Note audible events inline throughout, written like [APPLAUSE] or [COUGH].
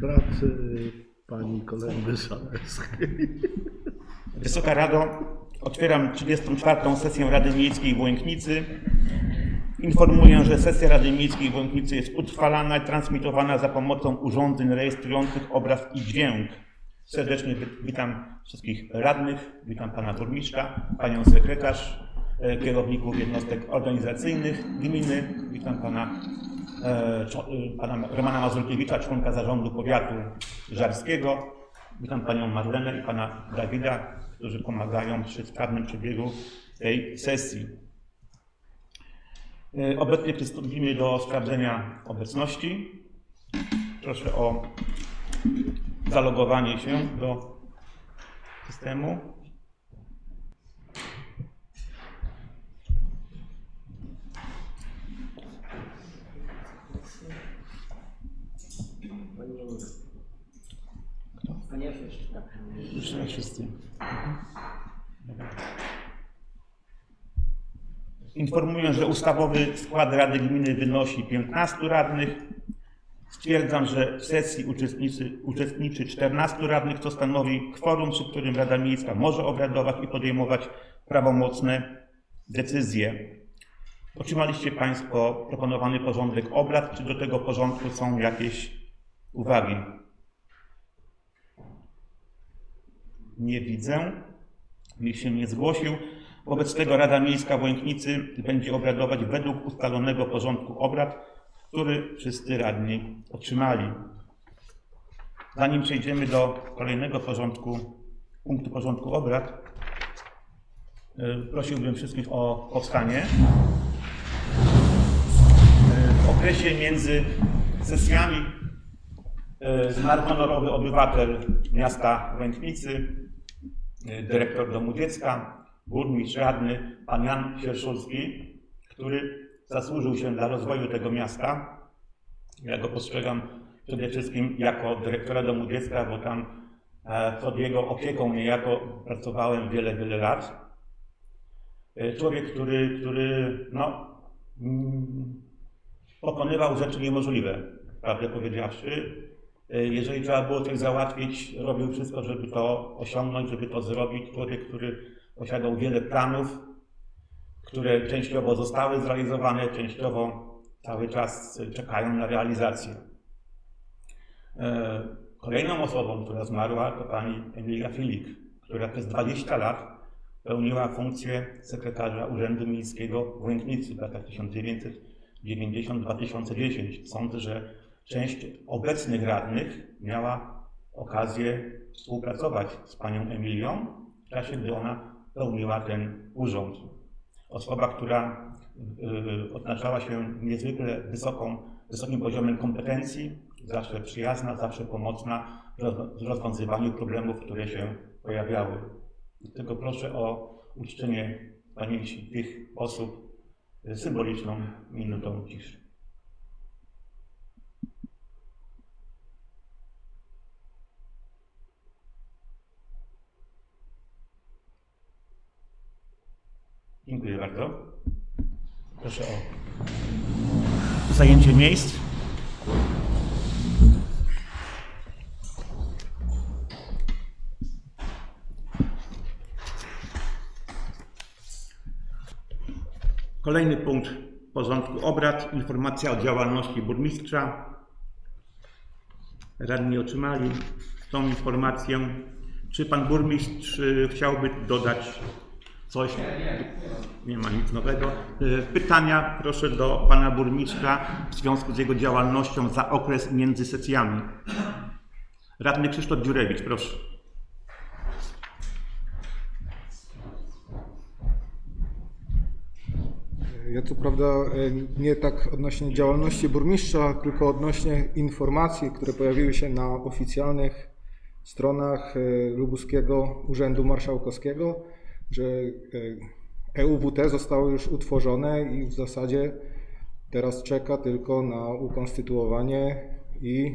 pracy pani Kolendy Szalewskiej. Wysoka Rado, otwieram 34. sesję Rady Miejskiej w Łęknicy. Informuję, że sesja Rady Miejskiej w Łęknicy jest utrwalana i transmitowana za pomocą urządzeń rejestrujących obraz i dźwięk. Serdecznie wi- witam wszystkich radnych, witam pana burmistrza, panią sekretarz, kierowników jednostek organizacyjnych gminy, witam pana, e, e, pana Romana Mazurkiewicza, członka zarządu powiatu żarskiego, witam panią Marlenę i pana Dawida, którzy pomagają przy sprawnym przebiegu tej sesji. E, Obecnie przystąpimy do sprawdzenia obecności. Proszę o zalogowanie się do systemu. Już nie wszyscy. Informuję, że ustawowy skład Rady Gminy wynosi 15 radnych. Stwierdzam, że w sesji uczestniczy, uczestniczy 14 radnych, co stanowi kworum, przy którym Rada Miejska może obradować i podejmować prawomocne decyzje. Otrzymaliście Państwo proponowany porządek obrad. Czy do tego porządku są jakieś uwagi? Nie widzę. Nikt się nie zgłosił. Wobec tego Rada Miejska w Łęknicy będzie obradować według ustalonego porządku obrad, który wszyscy radni otrzymali. Zanim przejdziemy do kolejnego porządku, punktu porządku obrad, y, prosiłbym wszystkich o powstanie. Y, W okresie między sesjami y, zmarł honorowy obywatel miasta Łęknicy, dyrektor domu dziecka, burmistrz radny, pan Jan Sierszulski, który zasłużył się dla rozwoju tego miasta. Ja go postrzegam przede wszystkim jako dyrektora domu dziecka, bo tam e, pod jego opieką niejako pracowałem wiele, wiele lat. E, Człowiek, który, który no, mm, pokonywał rzeczy niemożliwe, prawdę powiedziawszy. E, Jeżeli trzeba było coś załatwić, robił wszystko, żeby to osiągnąć, żeby to zrobić. Człowiek, który posiadał wiele planów, które częściowo zostały zrealizowane, częściowo cały czas czekają na realizację. E, Kolejną osobą, która zmarła, to pani Emilia Filik, która przez 20 lat pełniła funkcję sekretarza Urzędu Miejskiego w Łęknicy w latach 1990-2010. Sądzę, że część obecnych radnych miała okazję współpracować z panią Emilią w czasie, gdy ona pełniła ten urząd. Osoba, która y, odznaczała się niezwykle wysoką, wysokim poziomem kompetencji, zawsze przyjazna, zawsze pomocna w roz- w rozwiązywaniu problemów, które się pojawiały. Dlatego proszę o uczczenie pamięci tych osób symboliczną minutą ciszy. Dziękuję bardzo. Proszę o zajęcie miejsc. Kolejny punkt porządku obrad. Informacja o działalności burmistrza. Radni otrzymali tą informację. Czy pan burmistrz y, chciałby dodać coś? Nie ma nic nowego. Y, Pytania proszę do pana burmistrza w związku z jego działalnością za okres między sesjami. Radny Krzysztof Dziurewicz, proszę. Ja co prawda e, nie tak odnośnie działalności burmistrza, tylko odnośnie informacji, które pojawiły się na oficjalnych stronach e, Lubuskiego Urzędu Marszałkowskiego, że e, EUWT zostało już utworzone i w zasadzie teraz czeka tylko na ukonstytuowanie i e,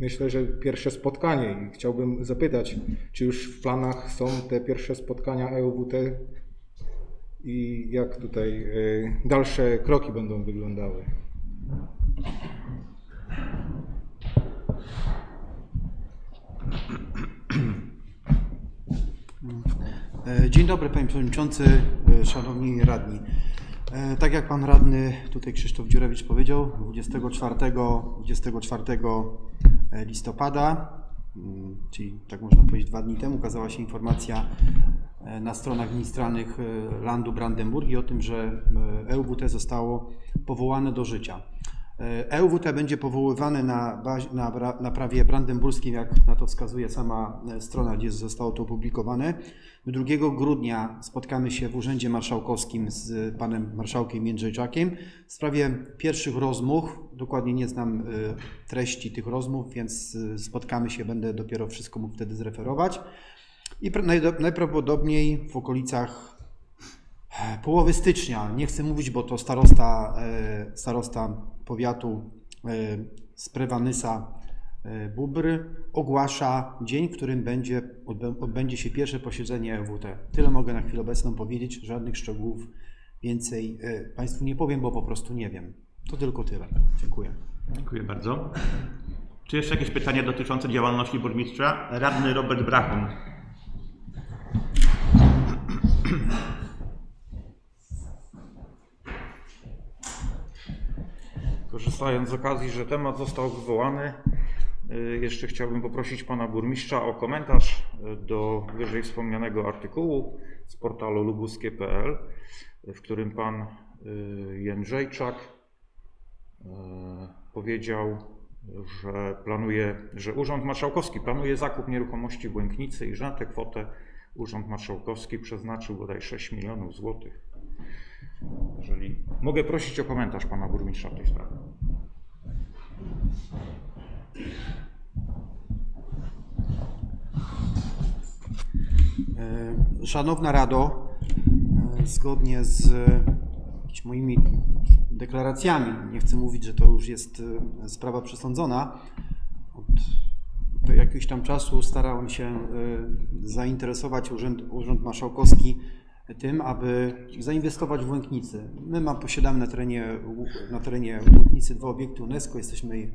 myślę, że pierwsze spotkanie. I chciałbym zapytać, czy już w planach są te pierwsze spotkania EUWT i jak tutaj y, dalsze kroki będą wyglądały. [CLEARS THROAT] E, Dzień dobry Panie Przewodniczący, e, Szanowni Radni. E, Tak jak Pan Radny tutaj Krzysztof Dziurewicz powiedział, 24, 24 listopada, mm, czyli tak można powiedzieć dwa dni temu, ukazała się informacja na stronach ministralnych Landu Brandenburgii o tym, że e, EUWT zostało powołane do życia. E, EUWT będzie powoływane na, bazie, na, na prawie brandenburskim, jak na to wskazuje sama e, strona, gdzie zostało to opublikowane. 2 grudnia spotkamy się w Urzędzie Marszałkowskim z panem marszałkiem Jędrzejczakiem w sprawie pierwszych rozmów. Dokładnie nie znam e, treści tych rozmów, więc e, spotkamy się, będę dopiero wszystko mógł wtedy zreferować. I najprawdopodobniej w okolicach połowy stycznia, nie chcę mówić, bo to starosta, e, starosta powiatu e, z Prewanysa e, ogłasza dzień, w którym będzie, odbę- odbędzie się pierwsze posiedzenie EWT. Tyle mogę na chwilę obecną powiedzieć, żadnych szczegółów więcej e, Państwu nie powiem, bo po prostu nie wiem. To tylko tyle. Dziękuję. Dziękuję bardzo. Czy jeszcze jakieś pytania dotyczące działalności burmistrza? Radny Robert Brachun. Korzystając z okazji, że temat został wywołany, y, jeszcze chciałbym poprosić pana burmistrza o komentarz y, do wyżej wspomnianego artykułu z portalu lubuskie.pl, w którym pan y, Jędrzejczak powiedział, że planuje, że Urząd Marszałkowski planuje zakup nieruchomości Błęknicy i że na tę kwotę Urząd Marszałkowski przeznaczył bodaj 6 milionów złotych. Jeżeli mogę prosić o komentarz pana burmistrza w tej sprawie. E, Szanowna Rado, e, zgodnie z moimi deklaracjami, nie chcę mówić, że to już jest e, sprawa przesądzona, od jakiegoś tam czasu starałem się zainteresować Urząd, Urząd Marszałkowski tym, aby zainwestować w Łęknicy. My mam, posiadamy na terenie, na terenie Łęknicy dwa obiekty UNESCO, jesteśmy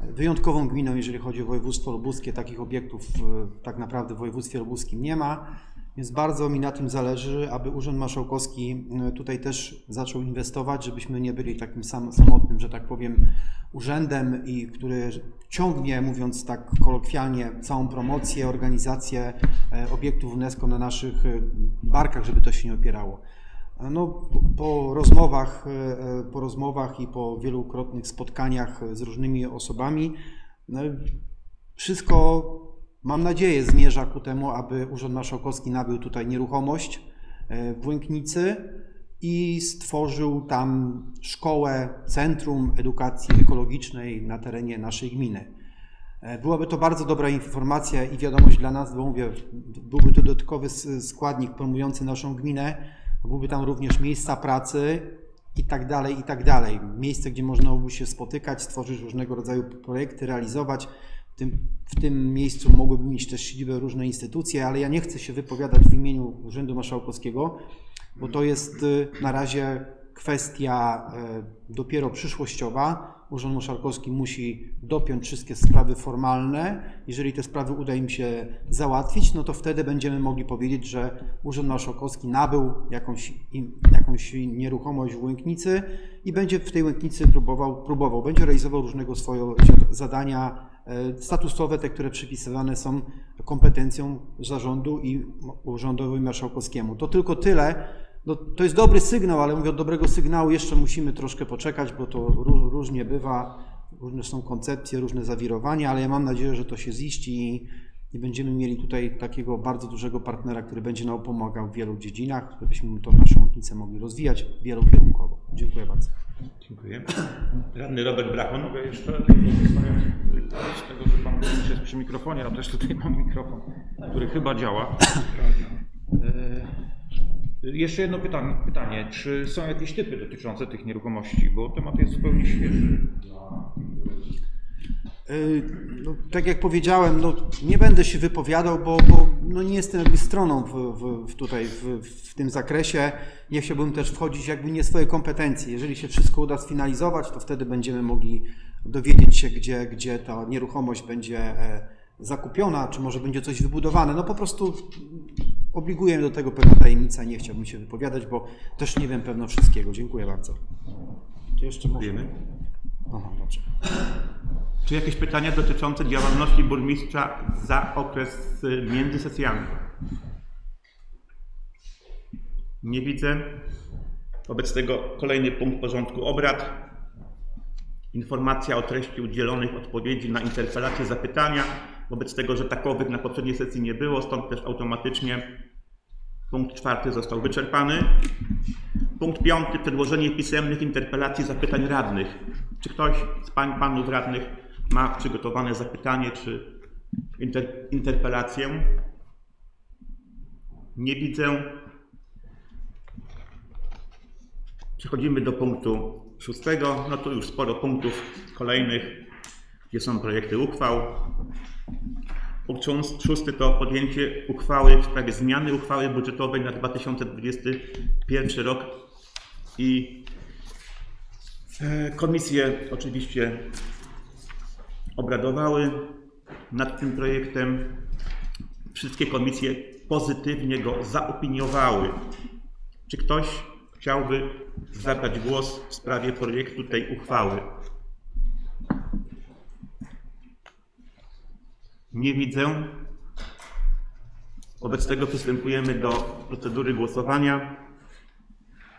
wyjątkową gminą, jeżeli chodzi o województwo lubuskie. Takich obiektów e, tak naprawdę w województwie lubuskim nie ma, więc bardzo mi na tym zależy, aby Urząd Marszałkowski e, tutaj też zaczął inwestować, żebyśmy nie byli takim sam, samotnym, że tak powiem, urzędem, i który ciągnie, mówiąc tak kolokwialnie, całą promocję, organizację e, obiektów UNESCO na naszych e, barkach, żeby to się nie opierało. No, po, rozmowach, po rozmowach i po wielokrotnych spotkaniach z różnymi osobami, no, wszystko, mam nadzieję, zmierza ku temu, aby Urząd Marszałkowski nabył tutaj nieruchomość e, w Łęknicy i stworzył tam szkołę, centrum edukacji ekologicznej na terenie naszej gminy. E, Byłaby to bardzo dobra informacja i wiadomość dla nas, bo mówię, byłby to dodatkowy składnik promujący naszą gminę, byłyby tam również miejsca pracy i tak dalej, i tak dalej. Miejsce, gdzie można by się spotykać, stworzyć różnego rodzaju projekty, realizować. Tym, w tym miejscu mogłyby mieć też siedzibę różne instytucje, ale ja nie chcę się wypowiadać w imieniu Urzędu Marszałkowskiego, bo to jest y, na razie kwestia y, dopiero przyszłościowa. Urząd Marszałkowski musi dopiąć wszystkie sprawy formalne. Jeżeli te sprawy uda im się załatwić, no to wtedy będziemy mogli powiedzieć, że Urząd Marszałkowski nabył jakąś, jakąś nieruchomość w Łęknicy i będzie w tej Łęknicy próbował, próbował będzie realizował różnego swoje zadania statusowe, te, które przypisywane są kompetencją zarządu i urzędowi marszałkowskiemu. To tylko tyle. No, to jest dobry sygnał, ale mówię, od dobrego sygnału jeszcze musimy troszkę poczekać, bo to ró- różnie bywa, różne są koncepcje, różne zawirowania, ale ja mam nadzieję, że to się ziści i, będziemy mieli tutaj takiego bardzo dużego partnera, który będzie nam pomagał w wielu dziedzinach, żebyśmy tą naszą łącznicę mogli rozwijać wielokierunkowo. Dziękuję bardzo. Dziękuję. Radny Robert Brachun. Mogę jeszcze z tego, że pan burmistrz jest przy mikrofonie, a też tutaj mam mikrofon, który chyba działa. E, Jeszcze jedno pytanie, pytanie. Czy są jakieś typy dotyczące tych nieruchomości? Bo temat jest zupełnie świeży. Y, No, tak jak powiedziałem, no, nie będę się wypowiadał, bo, bo no, nie jestem jakby stroną w, w, tutaj w, w tym zakresie. Nie chciałbym też wchodzić jakby nie swoje kompetencje. Jeżeli się wszystko uda sfinalizować, to wtedy będziemy mogli dowiedzieć się, gdzie, gdzie ta nieruchomość będzie e, zakupiona, czy może będzie coś wybudowane. No po prostu obliguje mnie do tego pewna tajemnica, nie chciałbym się wypowiadać, bo też nie wiem pewno wszystkiego. Dziękuję bardzo. Czy jeszcze może? Dziękujemy. Aha, dobrze. Czy jakieś pytania dotyczące działalności burmistrza za okres y, między sesjami? Nie widzę. Wobec tego kolejny punkt porządku obrad. Informacja o treści udzielonych odpowiedzi na interpelacje, zapytania. Wobec tego, że takowych na poprzedniej sesji nie było, stąd też automatycznie punkt czwarty został wyczerpany. Punkt piąty. Przedłożenie pisemnych interpelacji zapytań radnych. Czy ktoś z pań, panów radnych ma przygotowane zapytanie czy inter, interpelację? Nie widzę. Przechodzimy do punktu szóstego. No to już sporo punktów kolejnych, gdzie są projekty uchwał. Punkt szóst- szósty to podjęcie uchwały w sprawie zmiany uchwały budżetowej na 2021 rok i e, komisje oczywiście obradowały nad tym projektem. Wszystkie komisje pozytywnie go zaopiniowały. Czy ktoś chciałby zabrać głos w sprawie projektu tej uchwały? Nie widzę. Wobec tego przystępujemy do procedury głosowania.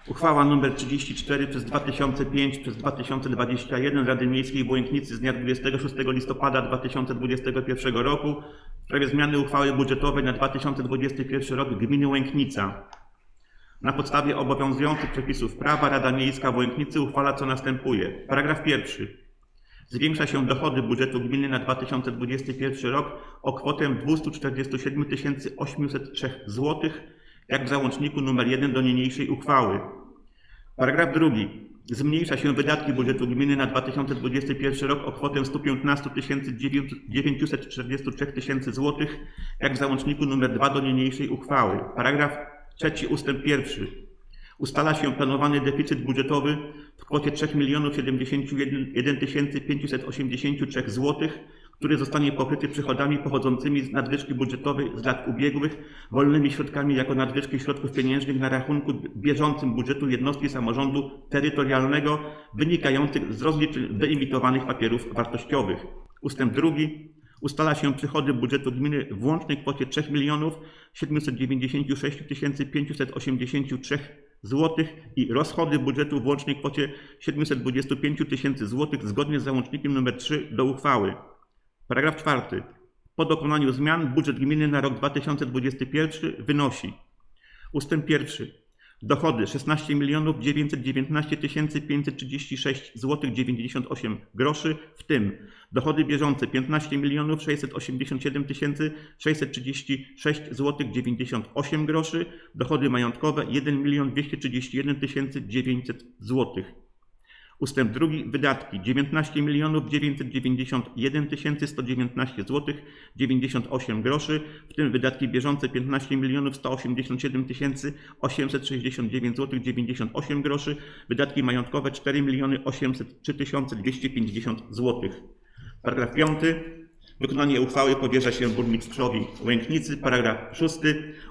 Uchwała nr 34 przez 2005 przez 2021 Rady Miejskiej w Błękitnicy z dnia 26 listopada 2021 roku w sprawie zmiany uchwały budżetowej na 2021 rok gminy Łęknica. Na podstawie obowiązujących przepisów prawa Rada Miejska w Łęknicy uchwala co następuje. Paragraf pierwszy. Zwiększa się dochody budżetu gminy na 2021 rok o kwotę 247 803 zł, jak w załączniku nr 1 do niniejszej uchwały. Paragraf drugi. Zmniejsza się wydatki budżetu gminy na 2021 rok o kwotę 115 943 tysięcy zł, jak w załączniku nr 2 do niniejszej uchwały. Paragraf trzeci ustęp pierwszy. Ustala się planowany deficyt budżetowy w kwocie 3 071 583 zł, który zostanie pokryty przychodami pochodzącymi z nadwyżki budżetowej z lat ubiegłych, wolnymi środkami jako nadwyżki środków pieniężnych na rachunku bieżącym budżetu jednostki samorządu terytorialnego wynikających z rozliczeń wyemitowanych papierów wartościowych. Ustęp drugi. Ustala się przychody budżetu gminy w łącznej kwocie 3 796 583 zł i rozchody budżetu w łącznej kwocie 725 tysięcy zł zgodnie z załącznikiem nr 3 do uchwały. Paragraf czwarty. Po dokonaniu zmian budżet gminy na rok 2021 wynosi ustęp pierwszy. Dochody 16 919 536 zł 98 groszy, w tym dochody bieżące 15 687 636 zł 98 groszy, dochody majątkowe 1 231 900 zł. Ustęp drugi. Wydatki 19 991 119 zł 98 groszy, w tym wydatki bieżące 15 187 869 zł 98 groszy, wydatki majątkowe 4 803 250 zł. Paragraf 5. Wykonanie uchwały powierza się burmistrzowi Łęknicy. Paragraf 6.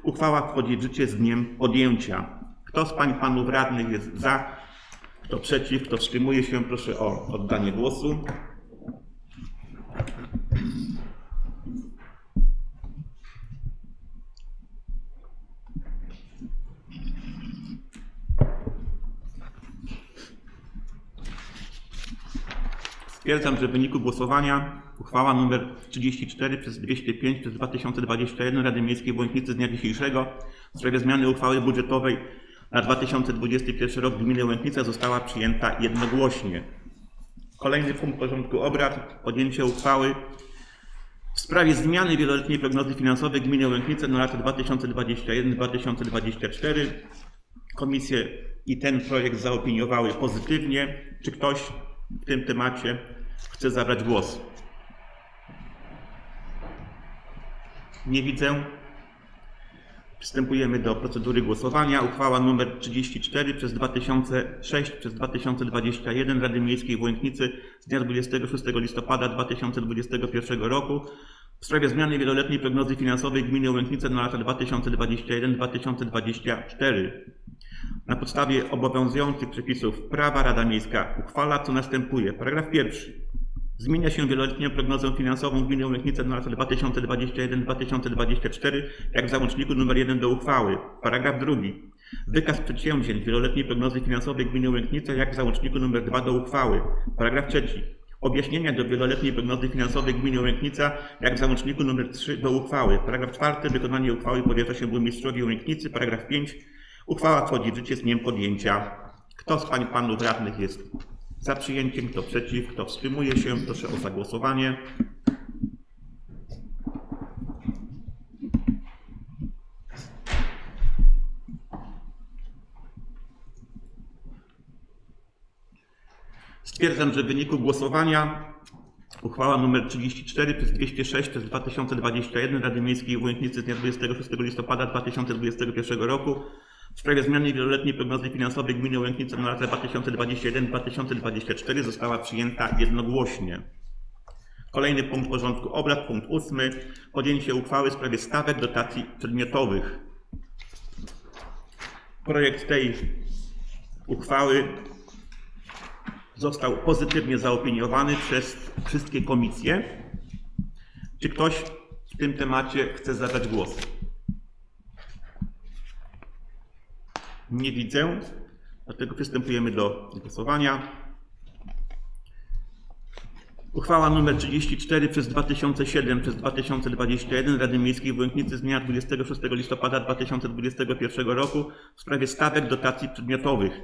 Uchwała wchodzi w życie z dniem podjęcia. Kto z pań panów radnych jest za? Kto przeciw, kto wstrzymuje się, proszę o oddanie głosu. Stwierdzam, że w wyniku głosowania uchwała nr 34 przez 205 przez 2021 Rady Miejskiej Błękitnicy z dnia dzisiejszego w sprawie zmiany uchwały budżetowej na 2021 rok gminy gminie została przyjęta jednogłośnie. Kolejny punkt porządku obrad, podjęcie uchwały w sprawie zmiany wieloletniej prognozy finansowej gminy Łęknice na lata 2021-2024. Komisje i ten projekt zaopiniowały pozytywnie. Czy ktoś w tym temacie chce zabrać głos? Nie widzę. Przystępujemy do procedury głosowania. Uchwała nr 34 przez 2006 przez 2021 Rady Miejskiej w Łęknicy z dnia 26 listopada 2021 roku w sprawie zmiany wieloletniej prognozy finansowej gminy Łęknice na lata 2021-2024. Na podstawie obowiązujących przepisów prawa Rada Miejska uchwala co następuje. Paragraf pierwszy. Zmienia się wieloletnią prognozę finansową gminy Łęknice na lata 2021-2024, jak w załączniku nr 1 do uchwały. Paragraf drugi. Wykaz przedsięwzięć wieloletniej prognozy finansowej gminy Łęknice, jak w załączniku nr 2 do uchwały. Paragraf trzeci. Objaśnienia do wieloletniej prognozy finansowej gminy Łęknica, jak w załączniku nr 3 do uchwały. Paragraf czwarty. Wykonanie uchwały powierza się burmistrzowi Łęknicy. Paragraf 5. Uchwała wchodzi w życie z dniem podjęcia. Kto z pań panów radnych jest za przyjęciem, kto przeciw, kto wstrzymuje się, proszę o zagłosowanie. Stwierdzam, że w wyniku głosowania uchwała nr 34 przez 206 przez 2021 Rady Miejskiej w Łęknicy z dnia 26 listopada 2021 roku w sprawie zmiany wieloletniej prognozy finansowej gminy Łęknice na lata 2021-2024 została przyjęta jednogłośnie. Kolejny punkt porządku obrad, punkt ósmy. Podjęcie uchwały w sprawie stawek dotacji przedmiotowych. Projekt tej uchwały został pozytywnie zaopiniowany przez wszystkie komisje. Czy ktoś w tym temacie chce zabrać głos? Nie widzę, dlatego przystępujemy do głosowania. Uchwała nr 34 przez 2007 przez 2021 Rady Miejskiej w Łęknicy z dnia 26 listopada 2021 roku w sprawie stawek dotacji przedmiotowych.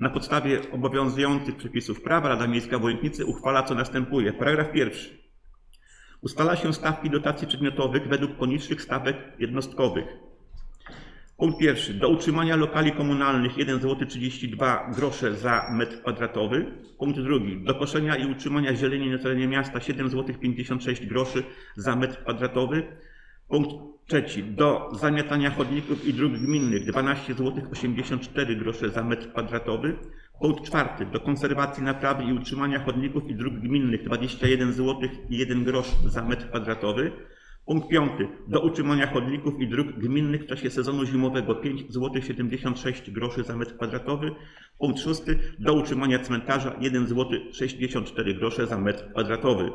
Na podstawie obowiązujących przepisów prawa Rada Miejska w Łęknicy uchwala co następuje. Paragraf pierwszy. Ustala się stawki dotacji przedmiotowych według poniższych stawek jednostkowych. Punkt pierwszy. Do utrzymania lokali komunalnych 1 zł 32 grosze za metr kwadratowy. Punkt drugi. Do koszenia i utrzymania zieleni na terenie miasta 7 zł 56 groszy za metr kwadratowy. Punkt trzeci. Do zamiatania chodników i dróg gminnych 12 zł 84 grosze za metr kwadratowy. Punkt czwarty. Do konserwacji, naprawy i utrzymania chodników i dróg gminnych 21 zł i 1 grosz za metr kwadratowy. Punkt piąty. Do utrzymania chodników i dróg gminnych w czasie sezonu zimowego 5 zł 76 groszy za metr kwadratowy. Punkt szósty. Do utrzymania cmentarza 1 zł 64 grosze za metr kwadratowy.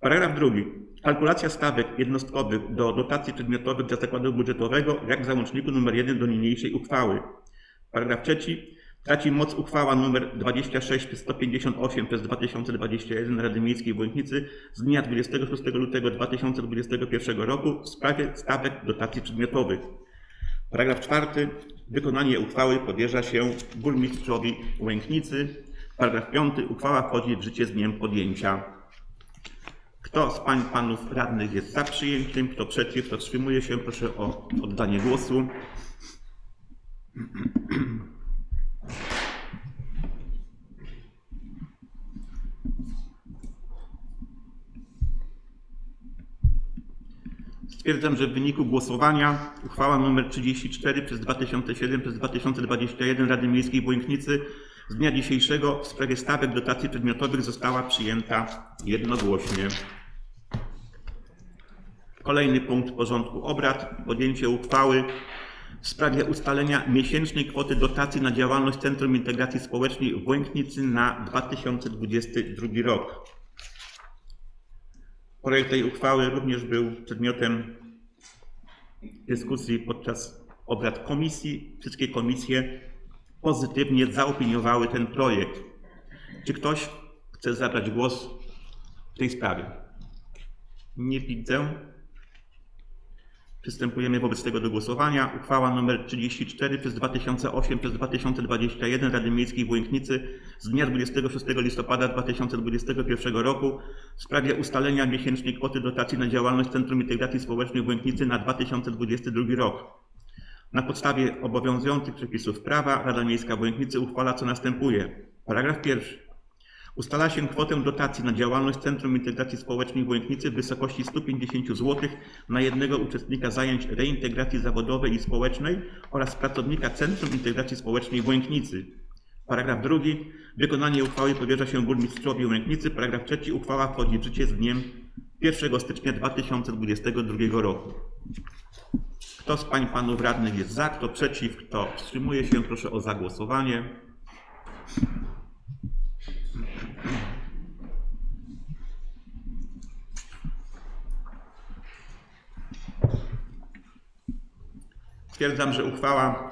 Paragraf drugi. Kalkulacja stawek jednostkowych do dotacji przedmiotowych dla zakładu budżetowego, jak w załączniku nr 1 do niniejszej uchwały. Paragraf trzeci. Traci moc uchwała nr 26 przez 158 przez 2021 Rady Miejskiej w Łęknicy z dnia 26 lutego 2021 roku w sprawie stawek dotacji przedmiotowych. Paragraf czwarty. Wykonanie uchwały powierza się burmistrzowi Łęknicy. Paragraf piąty. Uchwała wchodzi w życie z dniem podjęcia. Kto z pań panów radnych jest za przyjęciem, kto przeciw, kto wstrzymuje się, proszę o oddanie głosu. [CLEARS THROAT] Stwierdzam, że w wyniku głosowania uchwała nr 34 przez 2007 przez 2021 Rady Miejskiej w Łęknicy z dnia dzisiejszego w sprawie stawek dotacji przedmiotowych została przyjęta jednogłośnie. Kolejny punkt porządku obrad. Podjęcie uchwały w sprawie ustalenia miesięcznej kwoty dotacji na działalność Centrum Integracji Społecznej w Łęknicy na 2022 rok. Projekt tej uchwały również był przedmiotem dyskusji podczas obrad komisji. Wszystkie komisje pozytywnie zaopiniowały ten projekt. Czy ktoś chce zabrać głos w tej sprawie? Nie widzę. Przystępujemy wobec tego do głosowania. Uchwała nr 34 przez 2008 przez 2021 Rady Miejskiej w Łęknicy z dnia 26 listopada 2021 roku w sprawie ustalenia miesięcznej kwoty dotacji na działalność Centrum Integracji Społecznej w Łęknicy na 2022 rok. Na podstawie obowiązujących przepisów prawa Rada Miejska w Łęknicy uchwala co następuje. Paragraf pierwszy. Ustala się kwotę dotacji na działalność Centrum Integracji Społecznej w Łęknicy w wysokości 150 zł na jednego uczestnika zajęć reintegracji zawodowej i społecznej oraz pracownika Centrum Integracji Społecznej w Łęknicy. Paragraf drugi. Wykonanie uchwały powierza się burmistrzowi Łęknicy. Paragraf trzeci. Uchwała wchodzi w życie z dniem 1 stycznia 2022 roku. Kto z pań panów radnych jest za, kto przeciw, kto wstrzymuje się, proszę o zagłosowanie. Stwierdzam, że uchwała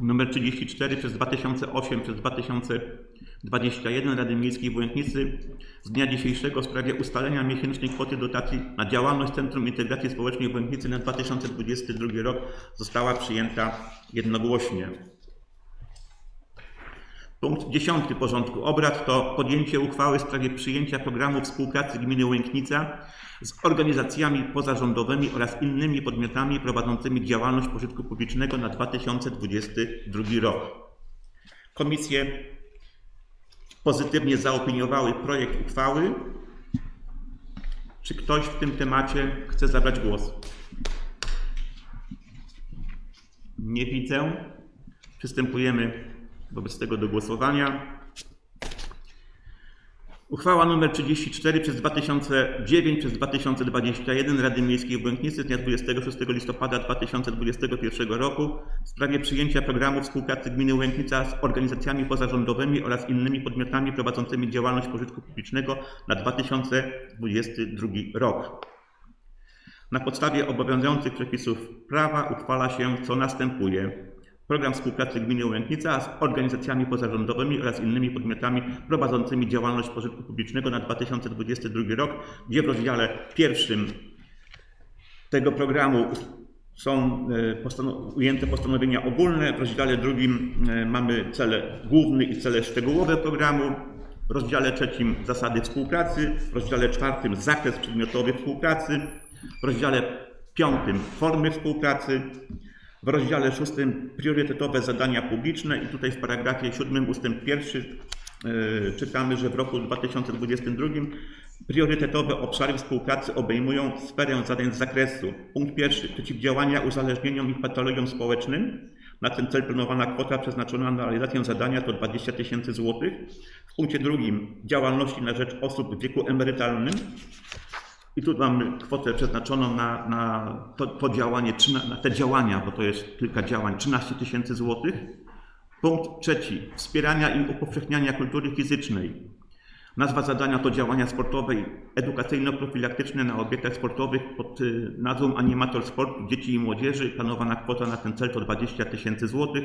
nr 34 przez 2008 przez 2021 Rady Miejskiej w Łęknicy z dnia dzisiejszego w sprawie ustalenia miesięcznej kwoty dotacji na działalność Centrum Integracji Społecznej w Łęknicy na 2022 rok została przyjęta jednogłośnie. Punkt 10 porządku obrad to podjęcie uchwały w sprawie przyjęcia programu współpracy gminy Łęknica z organizacjami pozarządowymi oraz innymi podmiotami prowadzącymi działalność pożytku publicznego na 2022 rok. Komisje pozytywnie zaopiniowały projekt uchwały. Czy ktoś w tym temacie chce zabrać głos? Nie widzę. Przystępujemy wobec tego do głosowania. Uchwała nr 34 przez 2009 przez 2021 Rady Miejskiej w z dnia 26 listopada 2021 roku w sprawie przyjęcia programu współpracy gminy Łęknica z organizacjami pozarządowymi oraz innymi podmiotami prowadzącymi działalność pożytku publicznego na 2022 rok. Na podstawie obowiązujących przepisów prawa uchwala się, co następuje. Program współpracy gminy Łęknica z organizacjami pozarządowymi oraz innymi podmiotami prowadzącymi działalność pożytku publicznego na 2022 rok, gdzie w rozdziale pierwszym tego programu są e, postano- ujęte postanowienia ogólne, w rozdziale drugim e, mamy cele główne i cele szczegółowe programu, w rozdziale trzecim zasady współpracy, w rozdziale czwartym zakres przedmiotowy współpracy, w rozdziale piątym formy współpracy, w rozdziale szóstym priorytetowe zadania publiczne i tutaj w paragrafie siódmym ustęp pierwszy e, czytamy, że w roku 2022 priorytetowe obszary współpracy obejmują sferę zadań z zakresu. Punkt pierwszy przeciwdziałania uzależnieniom i patologiom społecznym. Na ten cel planowana kwota przeznaczona na realizację zadania to 20 tysięcy złotych. W punkcie drugim działalności na rzecz osób w wieku emerytalnym. I tu mamy kwotę przeznaczoną na, na to, to działanie, na te działania, bo to jest kilka działań, 13 tysięcy złotych. Punkt trzeci. Wspierania i upowszechniania kultury fizycznej. Nazwa zadania to działania sportowe i edukacyjno-profilaktyczne na obiektach sportowych pod y, nazwą Animator Sportu Dzieci i Młodzieży. Planowana kwota na ten cel to 20 tysięcy złotych.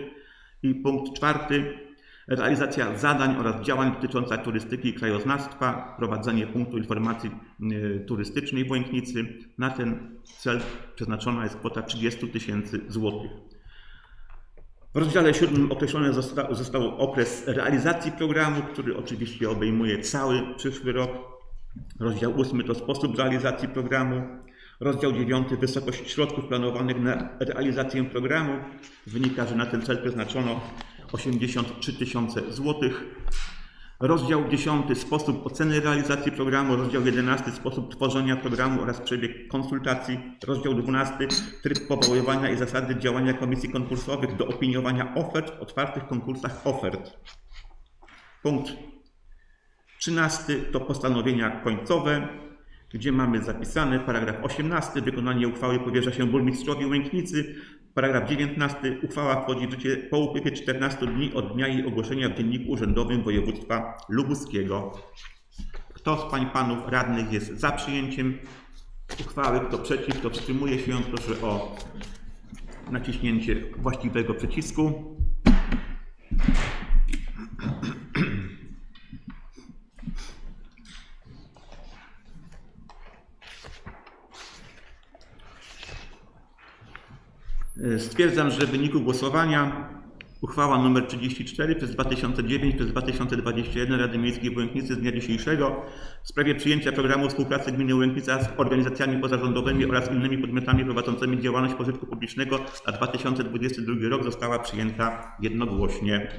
I punkt czwarty. Realizacja zadań oraz działań dotycząca turystyki i krajoznawstwa, prowadzenie punktu informacji y, turystycznej w Łęknicy. Na ten cel przeznaczona jest kwota 30 tysięcy złotych. W rozdziale siódmym określony zosta- został okres realizacji programu, który oczywiście obejmuje cały przyszły rok. Rozdział ósmy to sposób realizacji programu. Rozdział dziewiąty wysokość środków planowanych na realizację programu. Wynika, że na ten cel przeznaczono 83 tysiące złotych. Rozdział 10 sposób oceny realizacji programu, rozdział 11 sposób tworzenia programu oraz przebieg konsultacji, rozdział 12 tryb powoływania i zasady działania komisji konkursowych do opiniowania ofert w otwartych konkursach ofert. Punkt 13 to postanowienia końcowe, gdzie mamy zapisane paragraf 18 wykonanie uchwały powierza się burmistrzowi Łęknicy. Paragraf 19 uchwała wchodzi w życie po upływie 14 dni od dnia jej ogłoszenia w Dzienniku Urzędowym Województwa Lubuskiego. Kto z pań panów radnych jest za przyjęciem uchwały, kto przeciw, kto wstrzymuje się, proszę o naciśnięcie właściwego przycisku. Stwierdzam, że w wyniku głosowania uchwała nr 34 przez 2009 przez 2021 Rady Miejskiej w Łęknicy z dnia dzisiejszego w sprawie przyjęcia programu współpracy gminy Łęknica z organizacjami pozarządowymi oraz innymi podmiotami prowadzącymi działalność pożytku publicznego na 2022 rok została przyjęta jednogłośnie.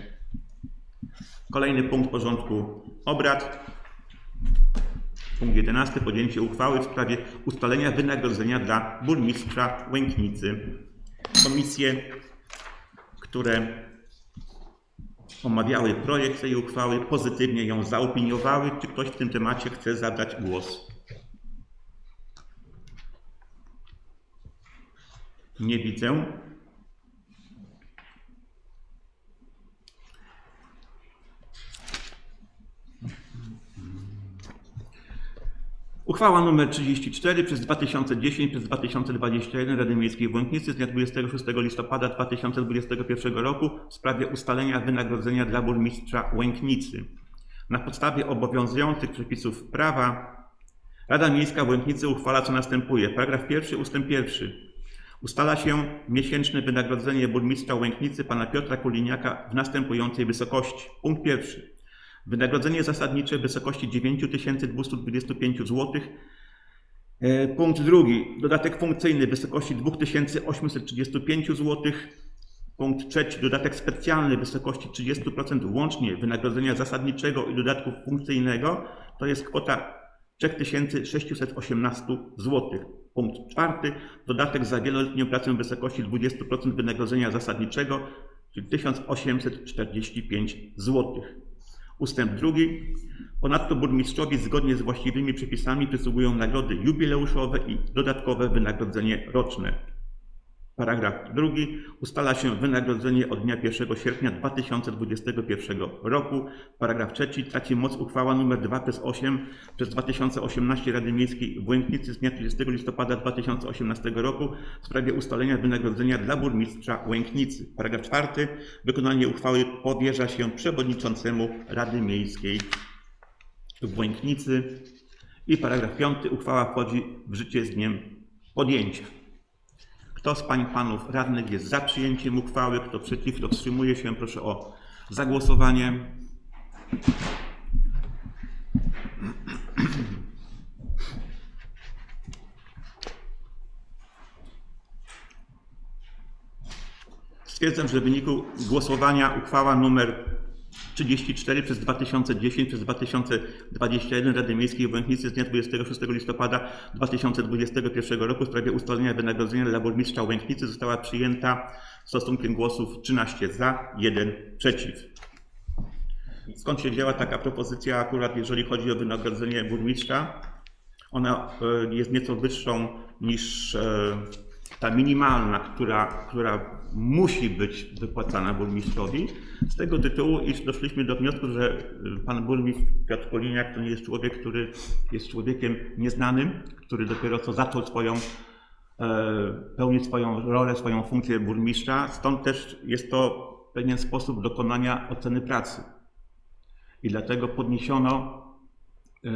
Kolejny punkt porządku obrad. Punkt 11. Podjęcie uchwały w sprawie ustalenia wynagrodzenia dla burmistrza Łęknicy. Komisje, które omawiały projekt tej uchwały, pozytywnie ją zaopiniowały. Czy ktoś w tym temacie chce zabrać głos? Nie widzę. Uchwała nr 34 przez 2010 przez 2021 Rady Miejskiej w z dnia 26 listopada 2021 roku w sprawie ustalenia wynagrodzenia dla burmistrza Łęknicy. Na podstawie obowiązujących przepisów prawa Rada Miejska w Łęknicy uchwala co następuje. Paragraf pierwszy, ustęp pierwszy. Ustala się miesięczne wynagrodzenie burmistrza Łęknicy pana Piotra Kuliniaka w następującej wysokości. Punkt pierwszy. Wynagrodzenie zasadnicze w wysokości 9225 zł. E, Punkt drugi. Dodatek funkcyjny w wysokości 2835 zł. Punkt trzeci. Dodatek specjalny w wysokości 30% łącznie wynagrodzenia zasadniczego i dodatku funkcyjnego. To jest kwota 3618 zł. Punkt czwarty. Dodatek za wieloletnią pracę w wysokości 20% wynagrodzenia zasadniczego, czyli 1845 zł. Ustęp drugi. Ponadto burmistrzowi zgodnie z właściwymi przepisami przysługują nagrody jubileuszowe i dodatkowe wynagrodzenie roczne. Paragraf drugi. Ustala się wynagrodzenie od dnia 1 sierpnia 2021 roku. Paragraf trzeci. Traci moc uchwała nr 2 przez 8 przez 2018 Rady Miejskiej w Łęknicy z dnia 30 listopada 2018 roku w sprawie ustalenia wynagrodzenia dla burmistrza Łęknicy. Paragraf czwarty. Wykonanie uchwały powierza się przewodniczącemu Rady Miejskiej w Łęknicy. I paragraf piąty. Uchwała wchodzi w życie z dniem podjęcia. Kto z pań i panów radnych jest za przyjęciem uchwały, kto przeciw, kto wstrzymuje się, proszę o zagłosowanie. Stwierdzam, że w wyniku głosowania uchwała nr 34 przez 2010 przez 2021 Rady Miejskiej w Łęknicy z dnia 26 listopada 2021 roku w sprawie ustalenia wynagrodzenia dla burmistrza Łęknicy została przyjęta stosunkiem głosów 13 za, 1 przeciw. Skąd się wzięła taka propozycja akurat jeżeli chodzi o wynagrodzenie burmistrza? Ona e, jest nieco wyższą niż e, ta minimalna, która, która musi być wypłacana burmistrzowi. Z tego tytułu, iż doszliśmy do wniosku, że y, pan burmistrz Piotr Poliniak to nie jest człowiek, który jest człowiekiem nieznanym, który dopiero co zaczął swoją, e, pełnić swoją rolę, swoją funkcję burmistrza. Stąd też jest to pewien sposób dokonania oceny pracy. I dlatego podniesiono e,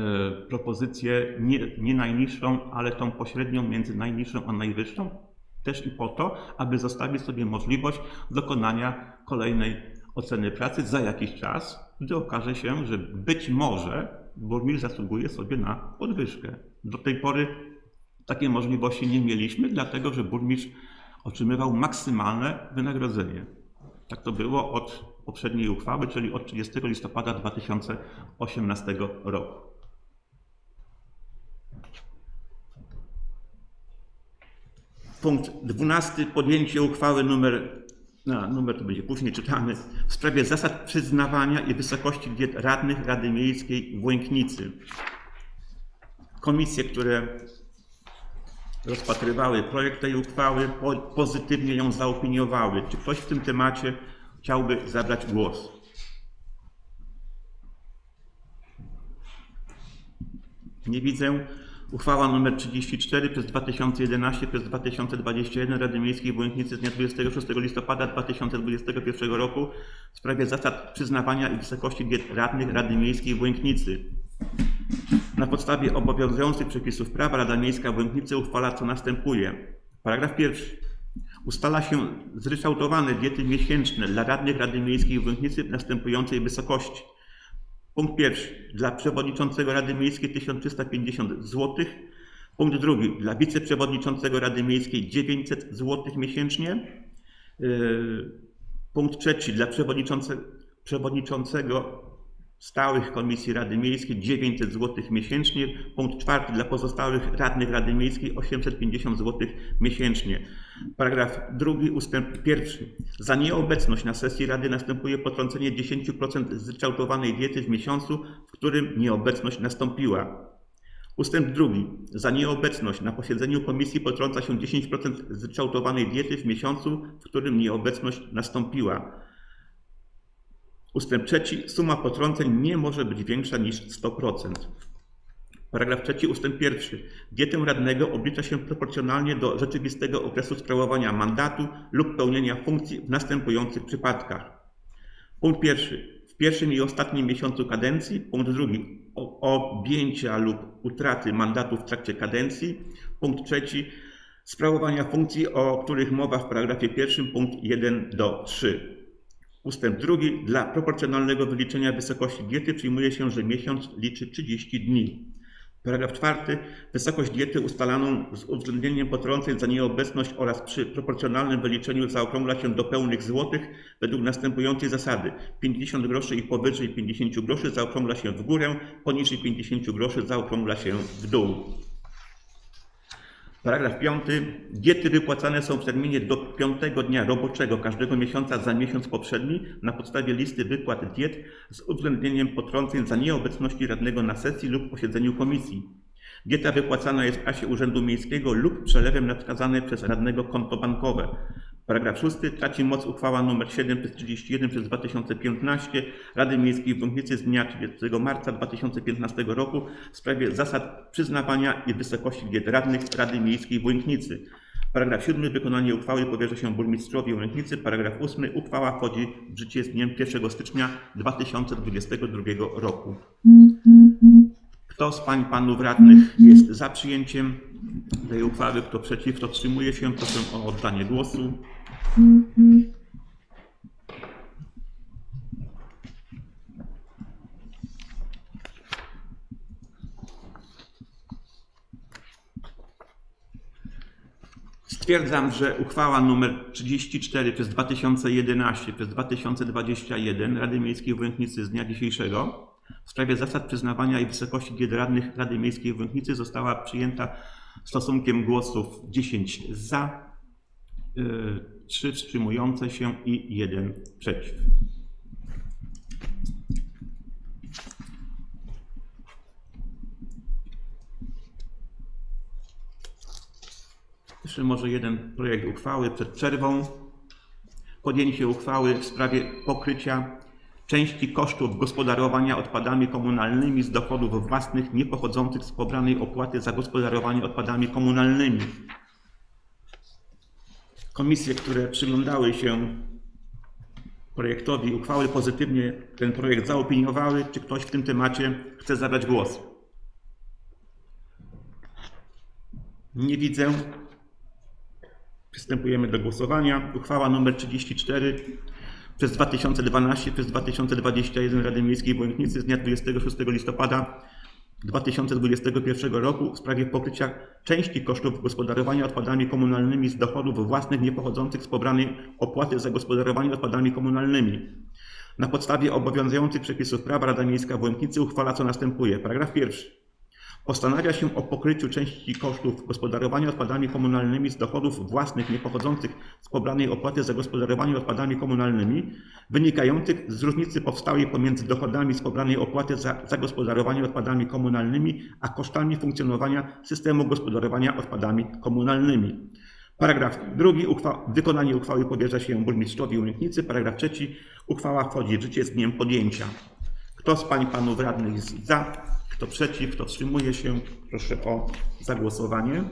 propozycję nie, nie najniższą, ale tą pośrednią między najniższą a najwyższą, też i po to, aby zostawić sobie możliwość dokonania kolejnej oceny pracy za jakiś czas, gdy okaże się, że być może burmistrz zasługuje sobie na podwyżkę. Do tej pory takiej możliwości nie mieliśmy, dlatego że burmistrz otrzymywał maksymalne wynagrodzenie. Tak to było od poprzedniej uchwały, czyli od 30 listopada 2018 roku. Punkt 12. Podjęcie uchwały numer, no, numer to będzie później czytany, w sprawie zasad przyznawania i wysokości diet radnych Rady Miejskiej w Łęknicy. Komisje, które rozpatrywały projekt tej uchwały, po, pozytywnie ją zaopiniowały. Czy ktoś w tym temacie chciałby zabrać głos? Nie widzę. Uchwała nr 34 przez 2011 przez 2021 Rady Miejskiej w z dnia 26 listopada 2021 roku w sprawie zasad przyznawania i wysokości diet radnych Rady Miejskiej w. Na podstawie obowiązujących przepisów prawa Rada Miejska w Łęknicy uchwala co następuje. Paragraf pierwszy. Ustala się zryczałtowane diety miesięczne dla radnych Rady Miejskiej w w następującej wysokości. Punkt pierwszy. Dla przewodniczącego Rady Miejskiej 1350 zł. Punkt drugi. Dla wiceprzewodniczącego Rady Miejskiej 900 zł miesięcznie. Yy, Punkt trzeci. Dla przewodniczącego przewodniczącego stałych komisji Rady Miejskiej 900 zł miesięcznie. Punkt czwarty dla pozostałych radnych Rady Miejskiej 850 zł miesięcznie. Paragraf drugi ustęp pierwszy. Za nieobecność na sesji Rady następuje potrącenie 10% zryczałtowanej diety w miesiącu, w którym nieobecność nastąpiła. Ustęp drugi. Za nieobecność na posiedzeniu komisji potrąca się 10% zryczałtowanej diety w miesiącu, w którym nieobecność nastąpiła. Ustęp trzeci. Suma potrąceń nie może być większa niż 100%. Paragraf trzeci ustęp pierwszy. Dietę radnego oblicza się proporcjonalnie do rzeczywistego okresu sprawowania mandatu lub pełnienia funkcji w następujących przypadkach. Punkt pierwszy. W pierwszym i ostatnim miesiącu kadencji. Punkt drugi. Objęcia lub utraty mandatu w trakcie kadencji. Punkt trzeci. Sprawowania funkcji, o których mowa w paragrafie pierwszym, punkt 1 do 3. Ustęp drugi. Dla proporcjonalnego wyliczenia wysokości diety przyjmuje się, że miesiąc liczy 30 dni. Paragraf czwarty. Wysokość diety ustalaną z uwzględnieniem potrąceń za nieobecność oraz przy proporcjonalnym wyliczeniu zaokrągla się do pełnych złotych według następującej zasady. 50 groszy i powyżej 50 groszy zaokrągla się w górę, poniżej 50 groszy zaokrągla się w dół. Paragraf 5. Diety wypłacane są w terminie do piątego dnia roboczego każdego miesiąca za miesiąc poprzedni na podstawie listy wypłat diet z uwzględnieniem potrąceń za nieobecności radnego na sesji lub posiedzeniu komisji. Dieta wypłacana jest w kasie Urzędu Miejskiego lub przelewem na przez radnego konto bankowe. Paragraf 6. Traci moc uchwała nr 7 przez 31 przez 2015 Rady Miejskiej w Łęknicy z dnia 30 marca 2015 roku w sprawie zasad przyznawania i wysokości diet radnych Rady Miejskiej w Łęknicy. Paragraf 7. Wykonanie uchwały powierza się burmistrzowi Łęknicy. Paragraf 8. Uchwała wchodzi w życie z dniem 1 stycznia 2022 roku. Kto z pań i panów radnych jest za przyjęciem tej uchwały? Kto przeciw? Kto wstrzymuje się? Proszę o oddanie głosu. Stwierdzam, że uchwała nr 34 przez 2011 przez 2021 Rady Miejskiej w Łęknicy z dnia dzisiejszego w sprawie zasad przyznawania i wysokości diet radnych Rady Miejskiej w Łęknicy została przyjęta stosunkiem głosów 10 za, 3 wstrzymujące się i 1 przeciw. Jeszcze może jeden projekt uchwały przed przerwą. Podjęcie uchwały w sprawie pokrycia części kosztów gospodarowania odpadami komunalnymi z dochodów własnych niepochodzących z pobranej opłaty za gospodarowanie odpadami komunalnymi. Komisje, które przyglądały się projektowi uchwały, pozytywnie ten projekt zaopiniowały. Czy ktoś w tym temacie chce zabrać głos? Nie widzę. Przystępujemy do głosowania. Uchwała nr 34 przez 2012 przez 2021 Rady Miejskiej w z dnia 26 listopada 2021 roku w sprawie pokrycia części kosztów gospodarowania odpadami komunalnymi z dochodów własnych niepochodzących z pobranej opłaty za gospodarowanie odpadami komunalnymi. Na podstawie obowiązujących przepisów prawa Rada Miejska w Łęknicy uchwala co następuje. Paragraf pierwszy. Postanawia się o pokryciu części kosztów gospodarowania odpadami komunalnymi z dochodów własnych niepochodzących z pobranej opłaty za gospodarowanie odpadami komunalnymi, wynikających z różnicy powstałej pomiędzy dochodami z pobranej opłaty za zagospodarowanie odpadami komunalnymi, a kosztami funkcjonowania systemu gospodarowania odpadami komunalnymi. Paragraf drugi. Uchwa wykonanie uchwały powierza się burmistrzowi Łęknicy. Paragraf trzeci. Uchwała wchodzi w życie z dniem podjęcia. Kto z pań panów radnych jest za? Kto przeciw? Kto wstrzymuje się? Proszę o zagłosowanie.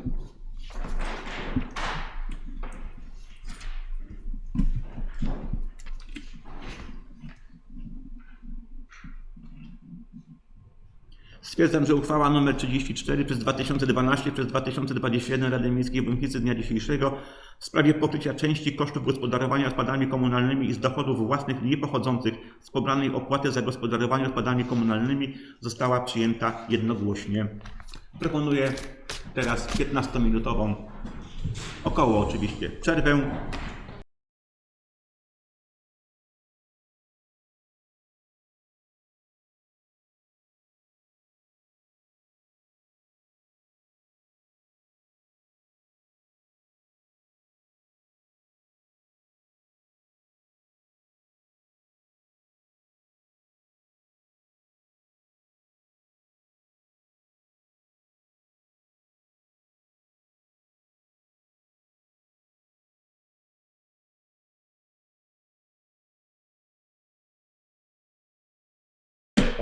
Stwierdzam, że uchwała nr 34 przez 2012 przez 2021 Rady Miejskiej w Łęknicy z dnia dzisiejszego w sprawie pokrycia części kosztów gospodarowania odpadami komunalnymi i z dochodów własnych niepochodzących z pobranej opłaty za gospodarowanie odpadami komunalnymi została przyjęta jednogłośnie. Proponuję teraz 15-minutową, około oczywiście, przerwę.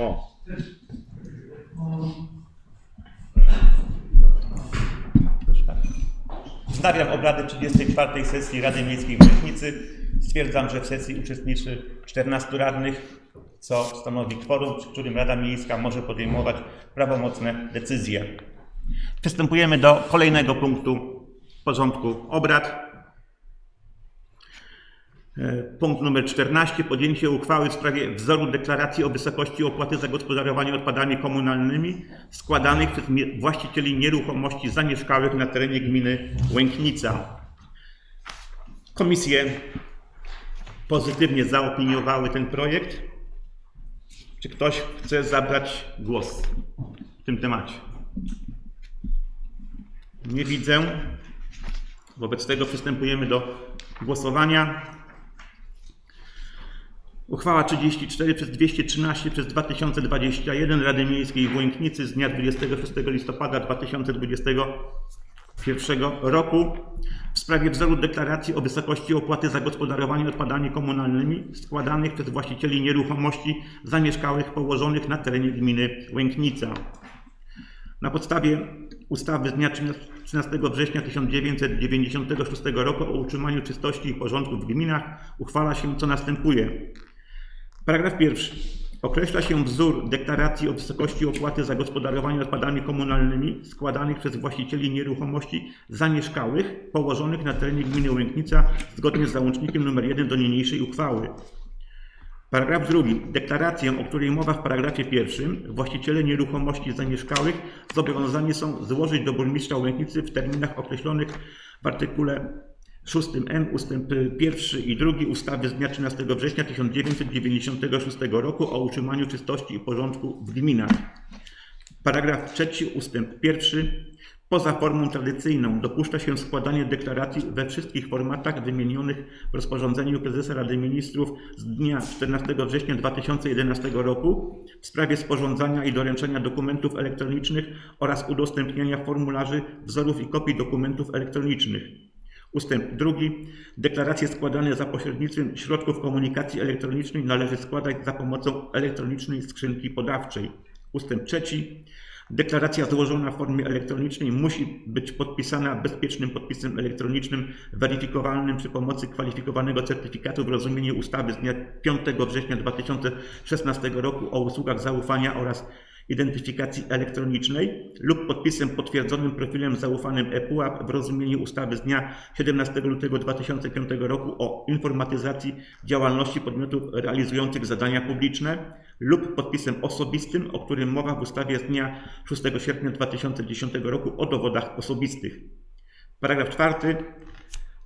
O, Wznawiam obrady 34. sesji Rady Miejskiej w. Stwierdzam, że w sesji uczestniczy 14 radnych, co stanowi kworum, przy którym Rada Miejska może podejmować prawomocne decyzje. Przystępujemy do kolejnego punktu porządku obrad. E, Punkt numer 14. Podjęcie uchwały w sprawie wzoru deklaracji o wysokości opłaty za gospodarowanie odpadami komunalnymi składanych przez właścicieli nieruchomości zamieszkałych na terenie gminy Łęknica. Komisje pozytywnie zaopiniowały ten projekt. Czy ktoś chce zabrać głos w tym temacie? Nie widzę. Wobec tego przystępujemy do głosowania. Uchwała 34 przez 213 przez 2021 Rady Miejskiej w Łęknicy z dnia 26 listopada 2021 roku w sprawie wzoru deklaracji o wysokości opłaty za gospodarowanie odpadami komunalnymi składanych przez właścicieli nieruchomości zamieszkałych położonych na terenie gminy Łęknica. Na podstawie ustawy z dnia 13 września 1996 roku o utrzymaniu czystości i porządku w gminach uchwala się co następuje. Paragraf pierwszy. Określa się wzór deklaracji o wysokości opłaty za gospodarowanie odpadami komunalnymi składanych przez właścicieli nieruchomości zamieszkałych położonych na terenie gminy Łęknica zgodnie z załącznikiem nr 1 do niniejszej uchwały. Paragraf drugi. Deklarację, o której mowa w paragrafie pierwszym, właściciele nieruchomości zamieszkałych zobowiązani są złożyć do burmistrza Łęknicy w terminach określonych w artykule 6m ustęp 1 i 2 ustawy z dnia 13 września 1996 roku o utrzymaniu czystości i porządku w gminach. Paragraf 3 ustęp 1. Poza formą tradycyjną dopuszcza się składanie deklaracji we wszystkich formatach wymienionych w rozporządzeniu prezesa Rady Ministrów z dnia 14 września 2011 roku w sprawie sporządzania i doręczania dokumentów elektronicznych oraz udostępniania formularzy, wzorów i kopii dokumentów elektronicznych. Ustęp drugi. Deklaracje składane za pośrednictwem środków komunikacji elektronicznej należy składać za pomocą elektronicznej skrzynki podawczej. Ustęp trzeci. Deklaracja złożona w formie elektronicznej musi być podpisana bezpiecznym podpisem elektronicznym weryfikowalnym przy pomocy kwalifikowanego certyfikatu w rozumieniu ustawy z dnia 5 września 2016 roku o usługach zaufania oraz identyfikacji elektronicznej lub podpisem potwierdzonym profilem zaufanym ePUAP w rozumieniu ustawy z dnia 17 lutego 2005 roku o informatyzacji działalności podmiotów realizujących zadania publiczne lub podpisem osobistym, o którym mowa w ustawie z dnia 6 sierpnia 2010 roku o dowodach osobistych. Paragraf czwarty.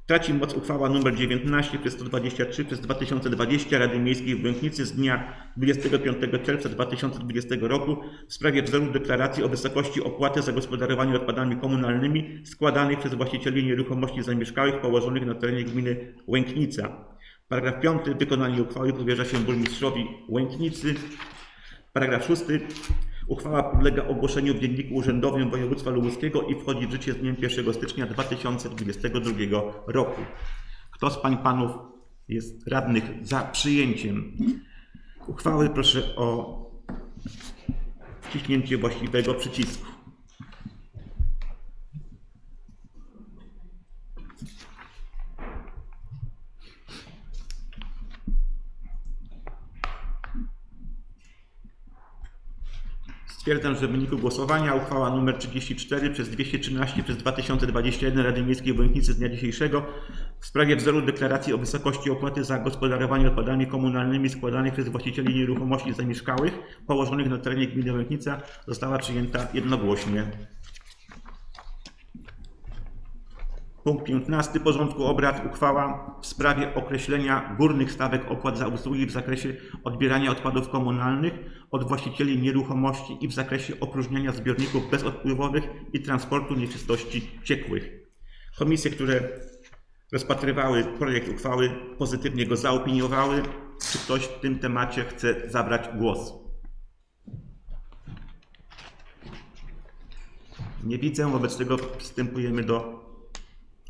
Traci moc uchwała nr 19 przez 123 przez 2020 Rady Miejskiej w Łęknicy z dnia 25 czerwca 2020 roku w sprawie wzoru deklaracji o wysokości opłaty za gospodarowanie odpadami komunalnymi składanych przez właścicieli nieruchomości zamieszkałych położonych na terenie gminy Łęknica. Paragraf 5. Wykonanie uchwały powierza się burmistrzowi Łęknicy. Paragraf 6. Uchwała podlega ogłoszeniu w Dzienniku Urzędowym Województwa Lubuskiego i wchodzi w życie z dniem 1 stycznia 2022 roku. Kto z Pań Panów jest radnych za przyjęciem uchwały? Proszę o wciśnięcie właściwego przycisku. Stwierdzam, że w wyniku głosowania uchwała nr 34 przez 213 przez 2021 Rady Miejskiej w z dnia dzisiejszego w sprawie wzoru deklaracji o wysokości opłaty za gospodarowanie odpadami komunalnymi składanych przez właścicieli nieruchomości zamieszkałych położonych na terenie gminy Łęknica została przyjęta jednogłośnie. Punkt 15 porządku obrad uchwała w sprawie określenia górnych stawek opłat za usługi w zakresie odbierania odpadów komunalnych od właścicieli nieruchomości i w zakresie opróżniania zbiorników bezodpływowych i transportu nieczystości ciekłych. Komisje, które rozpatrywały projekt uchwały, pozytywnie go zaopiniowały. Czy ktoś w tym temacie chce zabrać głos? Nie widzę, wobec tego przystępujemy do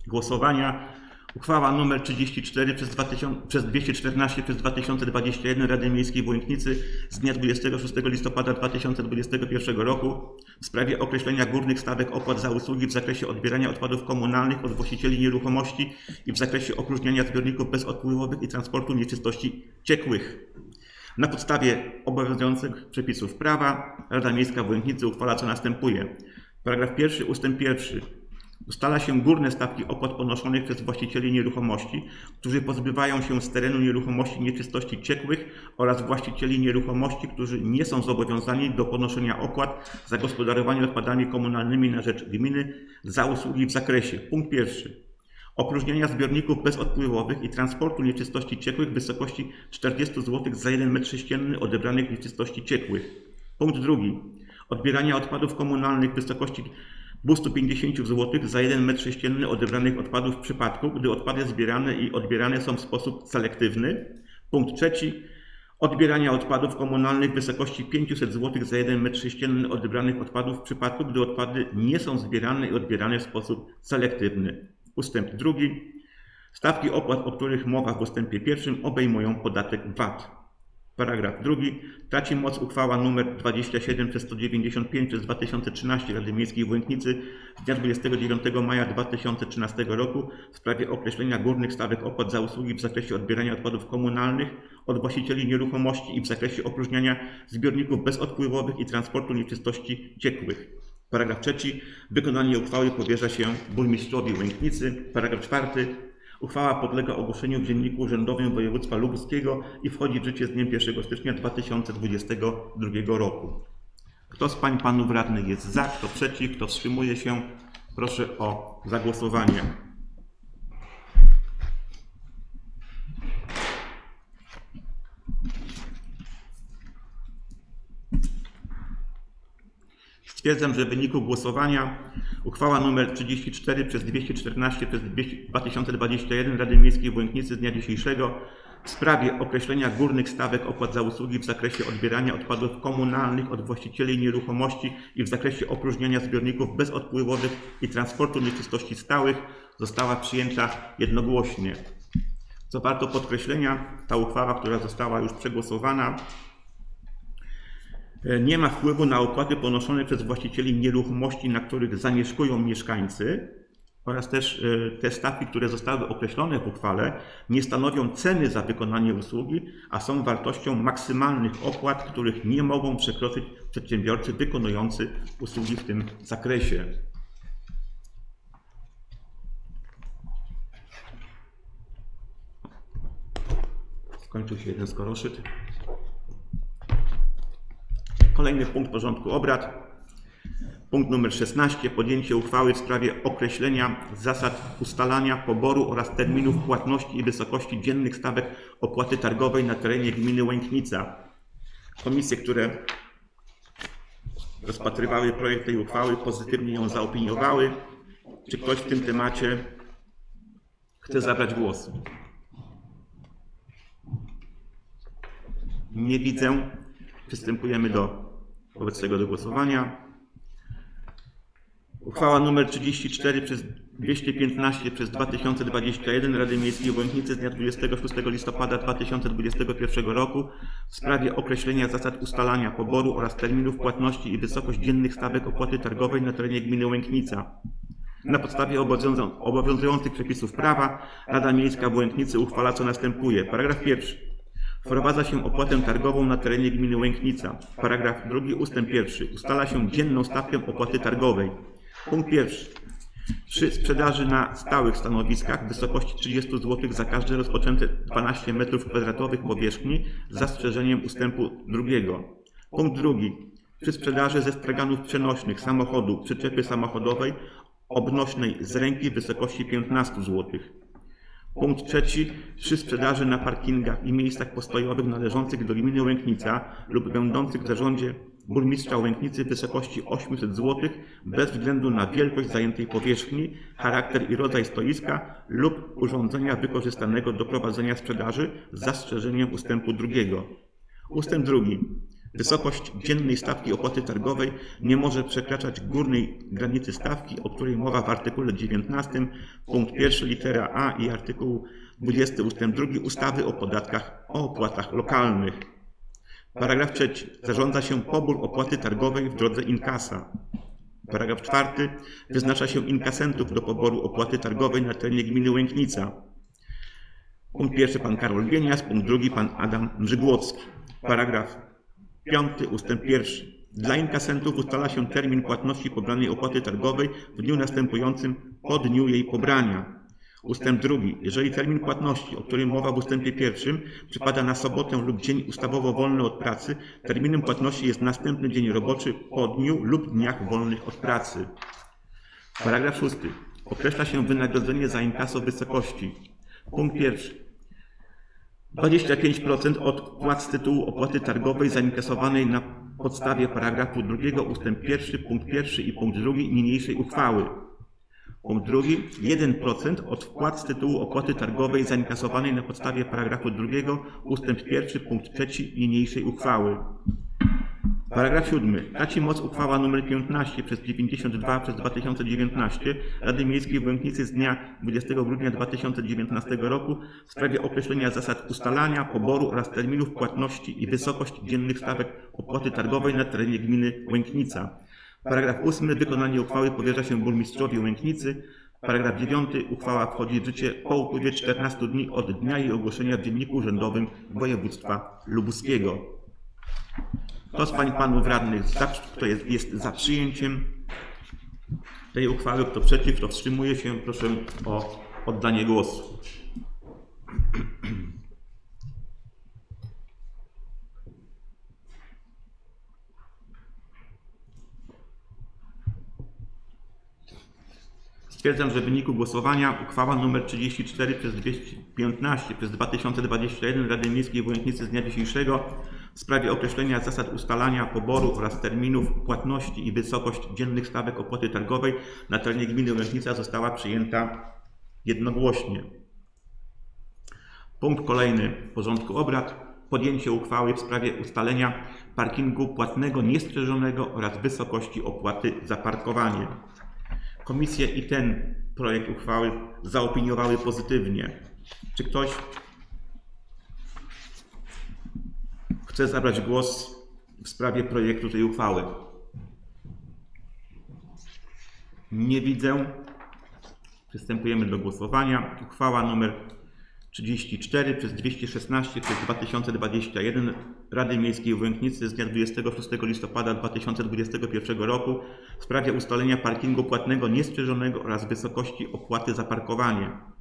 głosowania. Uchwała nr 34 przez, 2000, przez 214 przez 2021 Rady Miejskiej w Łęknicy z dnia 26 listopada 2021 roku w sprawie określenia górnych stawek opłat za usługi w zakresie odbierania odpadów komunalnych od właścicieli nieruchomości i w zakresie opróżniania zbiorników bezodpływowych i transportu nieczystości ciekłych. Na podstawie obowiązujących przepisów prawa Rada Miejska w Łęknicy uchwala co następuje. Paragraf pierwszy ustęp pierwszy. Ustala się górne stawki opłat ponoszonych przez właścicieli nieruchomości, którzy pozbywają się z terenu nieruchomości nieczystości ciekłych oraz właścicieli nieruchomości, którzy nie są zobowiązani do ponoszenia opłat za gospodarowanie odpadami komunalnymi na rzecz gminy za usługi w zakresie. Punkt pierwszy. Opróżniania zbiorników bezodpływowych i transportu nieczystości ciekłych w wysokości 40 zł za 1 m3 odebranych nieczystości ciekłych. Punkt drugi. Odbierania odpadów komunalnych w wysokości 250 zł za 1 m3 odebranych odpadów w przypadku, gdy odpady zbierane i odbierane są w sposób selektywny. Punkt trzeci. Odbierania odpadów komunalnych w wysokości 500 zł za 1 m3 odebranych odpadów w przypadku, gdy odpady nie są zbierane i odbierane w sposób selektywny. Ustęp drugi. Stawki opłat, o których mowa w ustępie pierwszym, obejmują podatek VAT. Paragraf drugi. Traci moc uchwała nr 27 przez 195 przez 2013 Rady Miejskiej w Łęknicy z dnia 29 maja 2013 roku w sprawie określenia górnych stawek opłat za usługi w zakresie odbierania odpadów komunalnych od właścicieli nieruchomości i w zakresie opróżniania zbiorników bezodpływowych i transportu nieczystości ciekłych. Paragraf trzeci. Wykonanie uchwały powierza się burmistrzowi Łęknicy. Paragraf czwarty. Uchwała podlega ogłoszeniu w Dzienniku Urzędowym Województwa Lubuskiego i wchodzi w życie z dniem 1 stycznia 2022 roku. Kto z pań panów radnych jest za, kto przeciw, kto wstrzymuje się, proszę o zagłosowanie. Stwierdzam, że w wyniku głosowania uchwała nr 34 przez 214 przez 2021 Rady Miejskiej w Łęknicy z dnia dzisiejszego w sprawie określenia górnych stawek opłat za usługi w zakresie odbierania odpadów komunalnych od właścicieli nieruchomości i w zakresie opróżniania zbiorników bezodpływowych i transportu nieczystości stałych została przyjęta jednogłośnie. Co warto podkreślenia, ta uchwała, która została już przegłosowana, nie ma wpływu na opłaty ponoszone przez właścicieli nieruchomości, na których zamieszkują mieszkańcy oraz też e, te stawki, które zostały określone w uchwale, nie stanowią ceny za wykonanie usługi, a są wartością maksymalnych opłat, których nie mogą przekroczyć przedsiębiorcy wykonujący usługi w tym zakresie. Skończył się jeden skoroszyt. Kolejny punkt porządku obrad. Punkt numer 16. Podjęcie uchwały w sprawie określenia zasad ustalania poboru oraz terminów płatności i wysokości dziennych stawek opłaty targowej na terenie gminy Łęknica. Komisje, które rozpatrywały projekt tej uchwały, pozytywnie ją zaopiniowały. Czy ktoś w tym temacie chce zabrać głos? Nie widzę. Przystępujemy do wobec tego do głosowania. Uchwała nr 34 przez 215 przez 2021 Rady Miejskiej w Łęknicy z dnia 26 listopada 2021 roku w sprawie określenia zasad ustalania poboru oraz terminów płatności i wysokość dziennych stawek opłaty targowej na terenie gminy Łęknica. Na podstawie obowiązu- obowiązujących przepisów prawa Rada Miejska w Łęknicy uchwala co następuje. Paragraf pierwszy. Wprowadza się opłatę targową na terenie gminy Łęknica. Paragraf drugi ustęp pierwszy. Ustala się dzienną stawkę opłaty targowej. Punkt pierwszy. Przy sprzedaży na stałych stanowiskach w wysokości 30 zł za każde rozpoczęte 12 m2 powierzchni z zastrzeżeniem ustępu drugiego. Punkt drugi. Przy sprzedaży ze straganów przenośnych samochodu przyczepy samochodowej obnośnej z ręki w wysokości 15 zł. Punkt trzeci. Przy sprzedaży na parkingach i miejscach postojowych należących do gminy Łęknica lub będących w zarządzie burmistrza Łęknicy w wysokości 800 zł bez względu na wielkość zajętej powierzchni, charakter i rodzaj stoiska lub urządzenia wykorzystanego do prowadzenia sprzedaży z zastrzeżeniem ustępu drugiego. Ustęp drugi. Wysokość dziennej stawki opłaty targowej nie może przekraczać górnej granicy stawki, o której mowa w artykule 19 punkt 1 litera A i artykuł 20 ust. 2 ustawy o podatkach o opłatach lokalnych. Paragraf trzeci. Zarządza się pobór opłaty targowej w drodze inkasa. Paragraf czwarty. Wyznacza się inkasentów do poboru opłaty targowej na terenie gminy Łęknica. Punkt pierwszy pan Karol Bienias, punkt drugi pan Adam Mrzygłocki. Paragraf piąty ustęp pierwszy. Dla inkasentów ustala się termin płatności pobranej opłaty targowej w dniu następującym po dniu jej pobrania. Ustęp drugi. Jeżeli termin płatności, o którym mowa w ustępie pierwszym, przypada na sobotę lub dzień ustawowo wolny od pracy, terminem płatności jest następny dzień roboczy po dniu lub dniach wolnych od pracy. Paragraf szósty. Określa się wynagrodzenie za inkaso wysokości. Punkt pierwszy. 25% od płac z tytułu opłaty targowej zainkasowanej na podstawie paragrafu 2 ustęp 1 punkt 1 i punkt 2 niniejszej uchwały. Punkt drugi. 1% od wpłat z tytułu opłaty targowej zainkasowanej na podstawie paragrafu 2 ustęp 1 punkt 3 niniejszej uchwały. Paragraf 7. Traci moc uchwała nr 15 przez 92 przez 2019 Rady Miejskiej w Łęknicy z dnia 20 grudnia 2019 roku w sprawie określenia zasad ustalania, poboru oraz terminów płatności i wysokość dziennych stawek opłaty targowej na terenie gminy Łęknica. Paragraf 8. Wykonanie uchwały powierza się burmistrzowi Łęknicy. Paragraf 9. Uchwała wchodzi w życie po upływie 14 dni od dnia jej ogłoszenia w Dzienniku Urzędowym Województwa Lubuskiego. Kto z Pań Panów Radnych, za, kto jest, jest za przyjęciem tej uchwały, kto przeciw, kto wstrzymuje się, proszę o oddanie głosu. Stwierdzam, że w wyniku głosowania uchwała nr 34 przez 215 przez 2021 Rady Miejskiej w Łęknicy z dnia dzisiejszego w sprawie określenia zasad ustalania poboru oraz terminów płatności i wysokość dziennych stawek opłaty targowej na terenie gminy Łęknica została przyjęta jednogłośnie. Punkt kolejny porządku obrad. Podjęcie uchwały w sprawie ustalenia parkingu płatnego niestrzeżonego oraz wysokości opłaty za parkowanie. Komisje i ten projekt uchwały zaopiniowały pozytywnie. Czy ktoś chce zabrać głos w sprawie projektu tej uchwały? Nie widzę. Przystępujemy do głosowania. Uchwała nr 34 przez 216 przez 2021 Rady Miejskiej w Łęknicy z dnia 26 listopada 2021 roku w sprawie ustalenia parkingu płatnego niestrzeżonego oraz wysokości opłaty za parkowanie.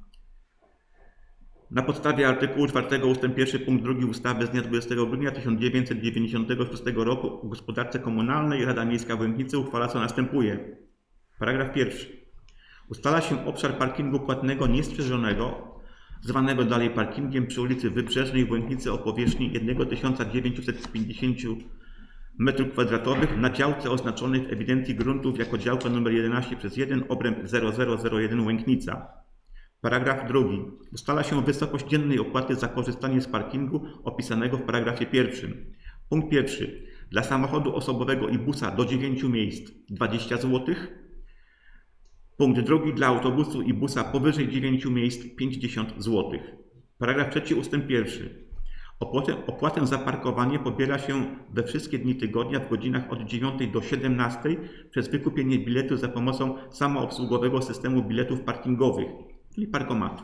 Na podstawie artykułu 4 ust. 1 punkt 2 ustawy z dnia 20 grudnia 1996 roku o gospodarce komunalnej Rada Miejska w Łęknicy uchwala co następuje. Paragraf pierwszy. Ustala się obszar parkingu płatnego niestrzeżonego zwanego dalej parkingiem przy ulicy Wybrzeżnej w Łęknicy o powierzchni 1950 m2 na działce oznaczonej w ewidencji gruntów jako działka nr 11 przez 1 obręb 0001 Łęknica. Paragraf drugi. Ustala się wysokość dziennej opłaty za korzystanie z parkingu opisanego w paragrafie pierwszym. Punkt pierwszy. Dla samochodu osobowego i busa do 9 miejsc 20 zł. Punkt drugi. Dla autobusu i busa powyżej 9 miejsc 50 zł. Paragraf trzeci ustęp pierwszy. Opłatę, opłatę za parkowanie pobiera się we wszystkie dni tygodnia w godzinach od 9 do 17 przez wykupienie biletu za pomocą samoobsługowego systemu biletów parkingowych, czyli parkomatu.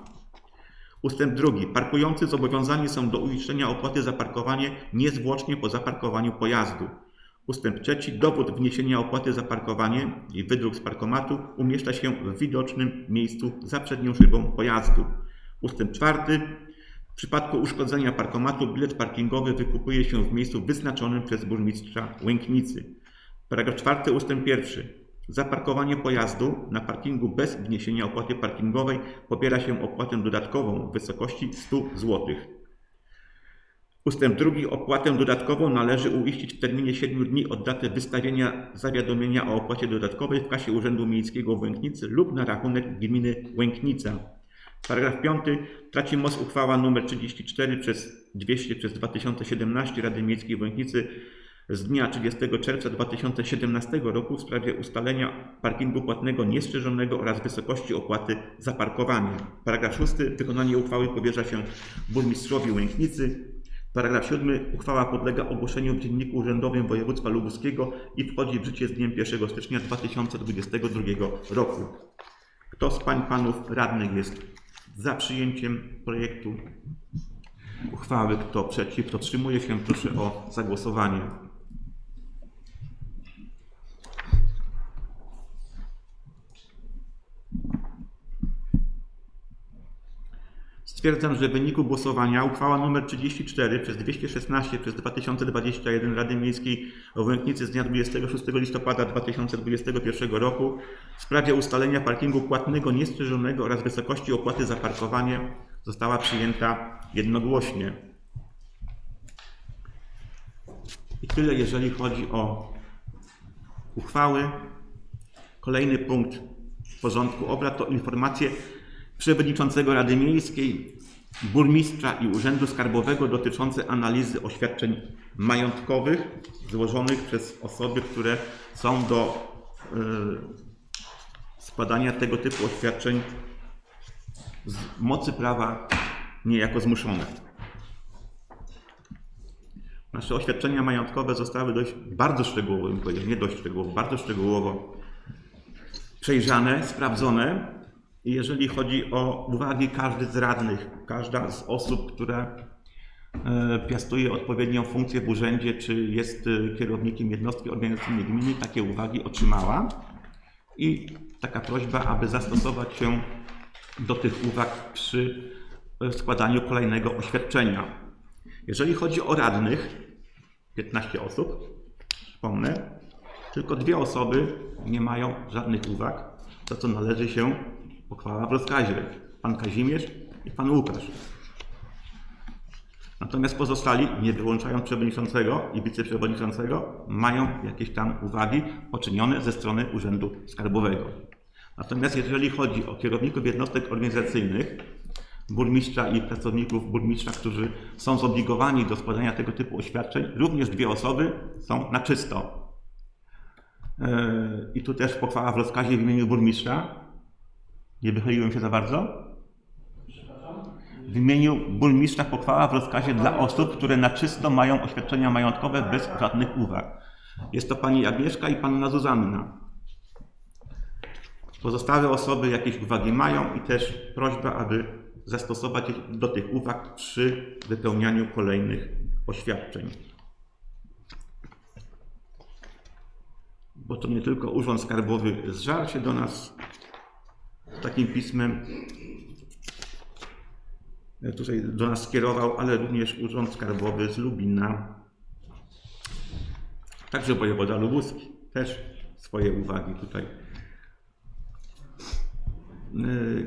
Ustęp drugi. Parkujący zobowiązani są do uiszczenia opłaty za parkowanie niezwłocznie po zaparkowaniu pojazdu. Ustęp trzeci. Dowód wniesienia opłaty za parkowanie i wydruk z parkomatu umieszcza się w widocznym miejscu za przednią szybą pojazdu. Ustęp czwarty. W przypadku uszkodzenia parkomatu bilet parkingowy wykupuje się w miejscu wyznaczonym przez burmistrza Łęknicy. Paragraf 4 ustęp 1. Za parkowanie pojazdu na parkingu bez wniesienia opłaty parkingowej pobiera się opłatę dodatkową w wysokości 100 zł. Ustęp 2. Opłatę dodatkową należy uiścić w terminie 7 dni od daty wystawienia zawiadomienia o opłacie dodatkowej w kasie Urzędu Miejskiego Łęknicy lub na rachunek gminy Łęknica. Paragraf 5. Traci moc uchwała nr 34 przez 200 przez 2017 Rady Miejskiej Łęknicy z dnia 30 czerwca 2017 roku w sprawie ustalenia parkingu płatnego niestrzeżonego oraz wysokości opłaty za parkowanie. Paragraf 6. Wykonanie uchwały powierza się burmistrzowi Łęknicy. Paragraf 7. Uchwała podlega ogłoszeniu w Dzienniku Urzędowym Województwa Lubuskiego i wchodzi w życie z dniem 1 stycznia 2022 roku. Kto z pań panów radnych jest za przyjęciem projektu uchwały? Kto przeciw? Kto wstrzymuje się? Proszę o zagłosowanie. Stwierdzam, że w wyniku głosowania uchwała nr 34 przez 216 przez 2021 Rady Miejskiej o Łęknicy z dnia 26 listopada 2021 roku w sprawie ustalenia parkingu płatnego niestrzeżonego oraz wysokości opłaty za parkowanie została przyjęta jednogłośnie. I tyle, jeżeli chodzi o uchwały. Kolejny punkt porządku obrad to informacje przewodniczącego Rady Miejskiej, burmistrza i Urzędu Skarbowego dotyczące analizy oświadczeń majątkowych złożonych przez osoby, które są do y, składania tego typu oświadczeń z mocy prawa niejako zmuszone. Nasze oświadczenia majątkowe zostały dość bardzo szczegółowo, nie dość szczegółowo, bardzo szczegółowo przejrzane, sprawdzone. Jeżeli chodzi o uwagi każdy z radnych, każda z osób, która e, piastuje odpowiednią funkcję w urzędzie, czy jest e, kierownikiem jednostki organizacyjnej gminy, takie uwagi otrzymała. I taka prośba, aby zastosować się do tych uwag przy e, składaniu kolejnego oświadczenia. Jeżeli chodzi o radnych, 15 osób, przypomnę, tylko dwie osoby nie mają żadnych uwag, za co należy się pochwała rozkazie. Pan Kazimierz i pan Łukasz. Natomiast pozostali, nie wyłączając przewodniczącego i wiceprzewodniczącego, mają jakieś tam uwagi poczynione ze strony Urzędu Skarbowego. Natomiast jeżeli chodzi o kierowników jednostek organizacyjnych, burmistrza i pracowników burmistrza, którzy są zobligowani do składania tego typu oświadczeń, również dwie osoby są na czysto. Yy, I tu też pochwała w rozkazie w imieniu burmistrza. Nie wychyliłem się za bardzo? W imieniu burmistrza pochwała w rozkazie dla osób, które na czysto mają oświadczenia majątkowe bez żadnych uwag. Jest to pani Agnieszka i panna Zuzanna. Pozostałe osoby jakieś uwagi mają i też prośba, aby zastosować do tych uwag przy wypełnianiu kolejnych oświadczeń. Bo to nie tylko Urząd Skarbowy zżarł się do nas takim pismem, e, tutaj do nas skierował, ale również Urząd Skarbowy z Lubina. Także wojewoda lubuski też swoje uwagi tutaj. E,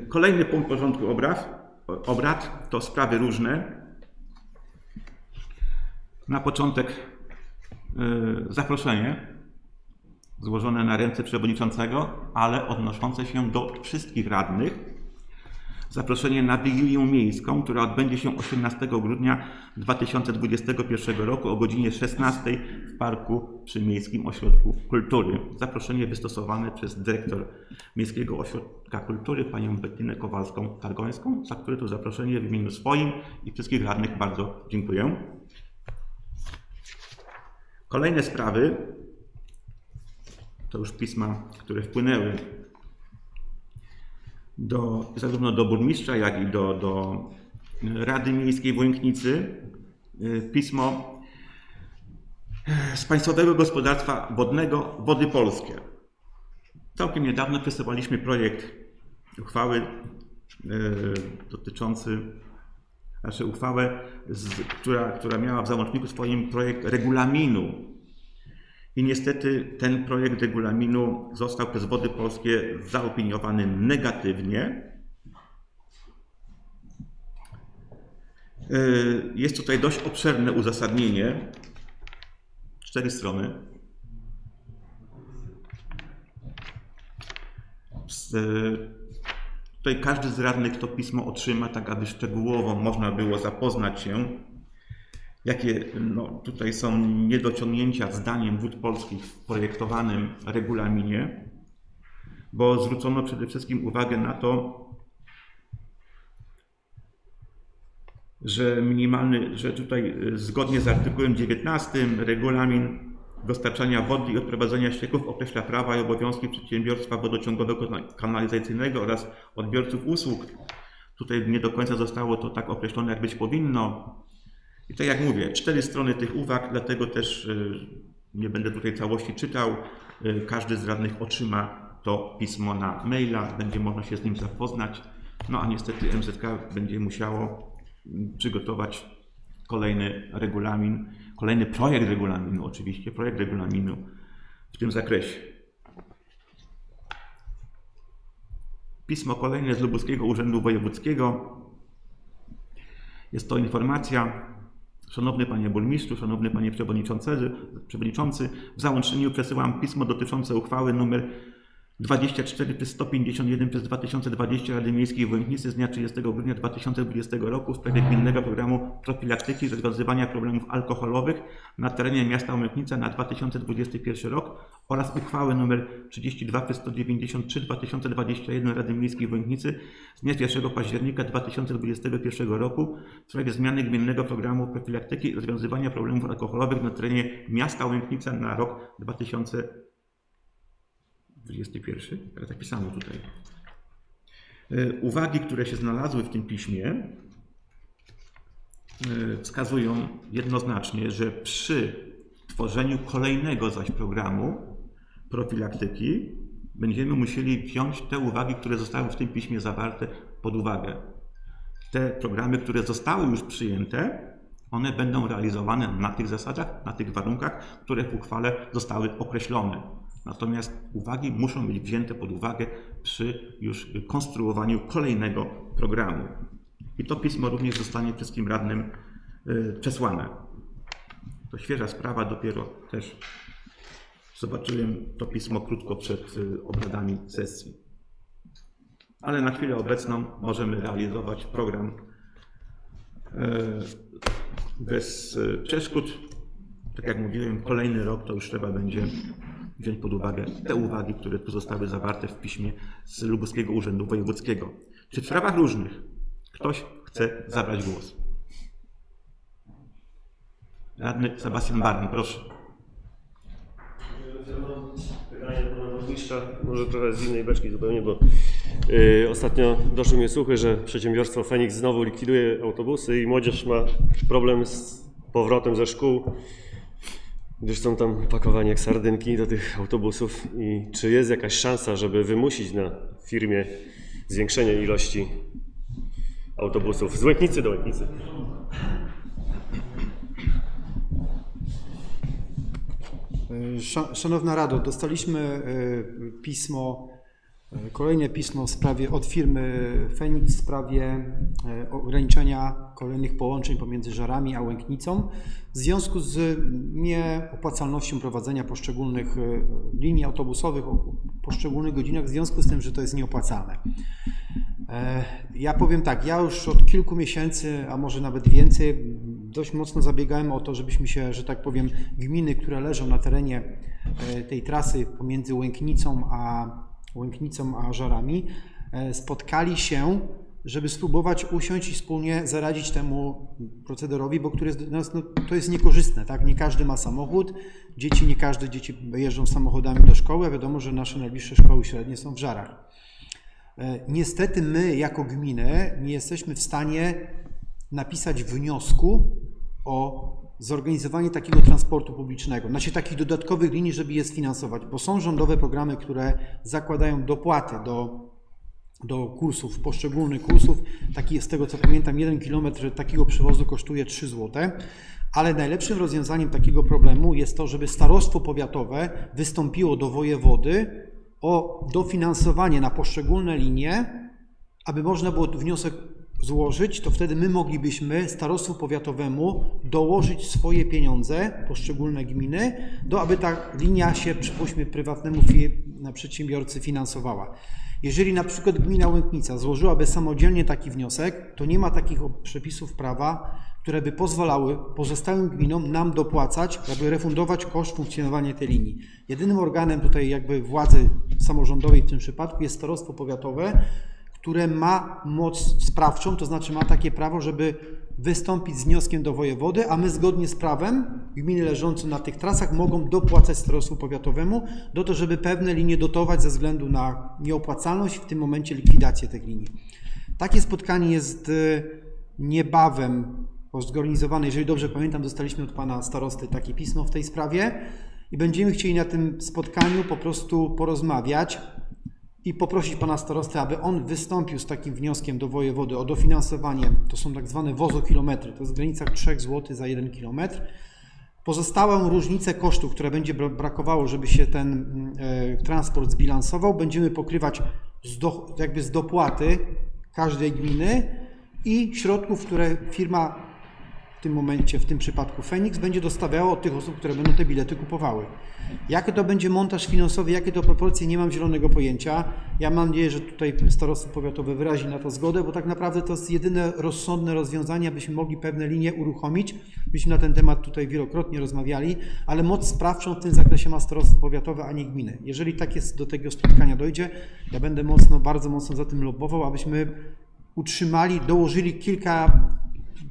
Kolejny punkt porządku obrad, obrad to sprawy różne. Na początek e, zaproszenie złożone na ręce przewodniczącego, ale odnoszące się do wszystkich radnych. Zaproszenie na Wigilię Miejską, która odbędzie się 18 grudnia 2021 roku o godzinie 16 w Parku przy Miejskim Ośrodku Kultury. Zaproszenie wystosowane przez dyrektor Miejskiego Ośrodka Kultury, panią Bettinę Kowalską-Targońską, za które to zaproszenie w imieniu swoim i wszystkich radnych bardzo dziękuję. Kolejne sprawy to już pisma, które wpłynęły do, zarówno do burmistrza, jak i do, do Rady Miejskiej w Łęknicy. Y, Pismo z Państwowego Gospodarstwa Wodnego Wody Polskie. Całkiem niedawno przesyłaliśmy projekt uchwały y, dotyczący, znaczy uchwałę, z, która, która miała w załączniku swoim projekt regulaminu i niestety ten projekt regulaminu został przez Wody Polskie zaopiniowany negatywnie. Yy, Jest tutaj dość obszerne uzasadnienie. Cztery strony. Yy, Tutaj każdy z radnych to pismo otrzyma, tak aby szczegółowo można było zapoznać się jakie no, tutaj są niedociągnięcia zdaniem Wód Polskich w projektowanym regulaminie, bo zwrócono przede wszystkim uwagę na to, że minimalny, że tutaj y, zgodnie z artykułem 19 regulamin dostarczania wody i odprowadzania ścieków określa prawa i obowiązki przedsiębiorstwa wodociągowego kanalizacyjnego oraz odbiorców usług. Tutaj nie do końca zostało to tak określone, jak być powinno. I tak jak mówię, cztery strony tych uwag, dlatego też y, nie będę tutaj całości czytał. Y, Każdy z radnych otrzyma to pismo na maila, będzie można się z nim zapoznać. No a niestety MZK będzie musiało mm, przygotować kolejny regulamin, kolejny projekt regulaminu, oczywiście, projekt regulaminu w tym zakresie. Pismo kolejne z Lubuskiego Urzędu Wojewódzkiego. Jest to informacja. Szanowny Panie Burmistrzu, Szanowny Panie Przewodniczący, Przewodniczący, w załączniku przesyłam pismo dotyczące uchwały nr 24 przez 151 przez 2020 Rady Miejskiej w z dnia 30 grudnia 2020 roku w sprawie gminnego programu profilaktyki i rozwiązywania problemów alkoholowych na terenie miasta Łęknica na 2021 rok oraz uchwały nr 32 przez 193 2021 Rady Miejskiej w z dnia 1 października 2021 roku w sprawie zmiany gminnego programu profilaktyki i rozwiązywania problemów alkoholowych na terenie miasta Łęknica na rok 2021. 21, ale tak pisano tutaj. E, Uwagi, które się znalazły w tym piśmie, e, wskazują jednoznacznie, że przy tworzeniu kolejnego zaś programu profilaktyki będziemy musieli wziąć te uwagi, które zostały w tym piśmie zawarte pod uwagę. Te programy, które zostały już przyjęte, one będą realizowane na tych zasadach, na tych warunkach, które w uchwale zostały określone. Natomiast uwagi muszą być wzięte pod uwagę przy już konstruowaniu kolejnego programu. I to pismo również zostanie wszystkim radnym y, przesłane. To świeża sprawa, dopiero też zobaczyłem to pismo krótko przed y, obradami sesji. Ale na chwilę obecną możemy realizować program y, bez przeszkód. Tak jak mówiłem, kolejny rok to już trzeba będzie wziąć pod uwagę te uwagi, które tu zostały zawarte w piśmie z Lubuskiego Urzędu Wojewódzkiego. Czy w sprawach różnych ktoś chce zabrać głos? Radny Sebastian Barn, proszę. Pytanie do pana burmistrza, może trochę z innej beczki zupełnie, bo y, ostatnio doszły mnie słuchy, że przedsiębiorstwo Fenix znowu likwiduje autobusy i młodzież ma problem z powrotem ze szkół, gdyż są tam pakowani jak sardynki do tych autobusów. I czy jest jakaś szansa, żeby wymusić na firmie zwiększenie ilości autobusów z Łęknicy do Łęknicy? Sza- Szanowna Rado, dostaliśmy e, pismo, kolejne pismo w sprawie od firmy Fenix w sprawie e, ograniczenia kolejnych połączeń pomiędzy Żarami a Łęknicą w związku z nieopłacalnością prowadzenia poszczególnych e, linii autobusowych o poszczególnych godzinach w związku z tym, że to jest nieopłacalne. E, Ja powiem tak, ja już od kilku miesięcy, a może nawet więcej, dość mocno zabiegałem o to, żebyśmy się, że tak powiem, gminy, które leżą na terenie tej trasy pomiędzy Łęknicą a, Łęknicą a Żarami, e, spotkali się, żeby spróbować usiąść i wspólnie zaradzić temu procederowi, bo który jest, nas, no, to jest niekorzystne, tak? Nie każdy ma samochód, dzieci, nie każde dzieci jeżdżą samochodami do szkoły, a wiadomo, że nasze najbliższe szkoły średnie są w Żarach. E, Niestety my jako gminy nie jesteśmy w stanie napisać wniosku o zorganizowanie takiego transportu publicznego, znaczy takich dodatkowych linii, żeby je sfinansować, bo są rządowe programy, które zakładają dopłaty do, do kursów, poszczególnych kursów. Taki jest z tego co pamiętam, jeden kilometr takiego przewozu kosztuje 3 zł. Ale najlepszym rozwiązaniem takiego problemu jest to, żeby starostwo powiatowe wystąpiło do wojewody o dofinansowanie na poszczególne linie, aby można było wniosek złożyć, to wtedy my moglibyśmy starostwu powiatowemu dołożyć swoje pieniądze, poszczególne gminy, do aby ta linia się, przypuśćmy, prywatnemu przedsiębiorcy finansowała. Jeżeli na przykład gmina Łęknica złożyłaby samodzielnie taki wniosek, to nie ma takich przepisów prawa, które by pozwalały pozostałym gminom nam dopłacać, aby refundować koszt funkcjonowania tej linii. Jedynym organem tutaj jakby władzy samorządowej w tym przypadku jest starostwo powiatowe, które ma moc sprawczą, to znaczy ma takie prawo, żeby wystąpić z wnioskiem do wojewody, a my zgodnie z prawem gminy leżące na tych trasach mogą dopłacać starostwu powiatowemu do to, żeby pewne linie dotować ze względu na nieopłacalność, w tym momencie likwidację tych linii. Takie spotkanie jest y, niebawem zorganizowane. Jeżeli dobrze pamiętam, dostaliśmy od pana starosty takie pismo w tej sprawie i będziemy chcieli na tym spotkaniu po prostu porozmawiać i poprosić pana starostę, aby on wystąpił z takim wnioskiem do wojewody o dofinansowanie, to są tak zwane wozokilometry, to jest w granicach 3 zł za 1 kilometr. Pozostałą różnicę kosztów, które będzie bra- brakowało, żeby się ten mm, e, transport zbilansował, będziemy pokrywać z do, jakby z dopłaty każdej gminy i środków, które firma tym momencie, w tym przypadku Fenix, będzie dostawiała od tych osób, które będą te bilety kupowały. Jaki to będzie montaż finansowy, jakie to proporcje, nie mam zielonego pojęcia. Ja mam nadzieję, że tutaj starostwo powiatowe wyrazi na to zgodę, bo tak naprawdę to jest jedyne rozsądne rozwiązanie, abyśmy mogli pewne linie uruchomić. Myśmy na ten temat tutaj wielokrotnie rozmawiali, ale moc sprawczą w tym zakresie ma starostwo powiatowe, a nie gminy. Jeżeli tak jest, do tego spotkania dojdzie, ja będę mocno, bardzo mocno za tym lobbował, abyśmy utrzymali, dołożyli kilka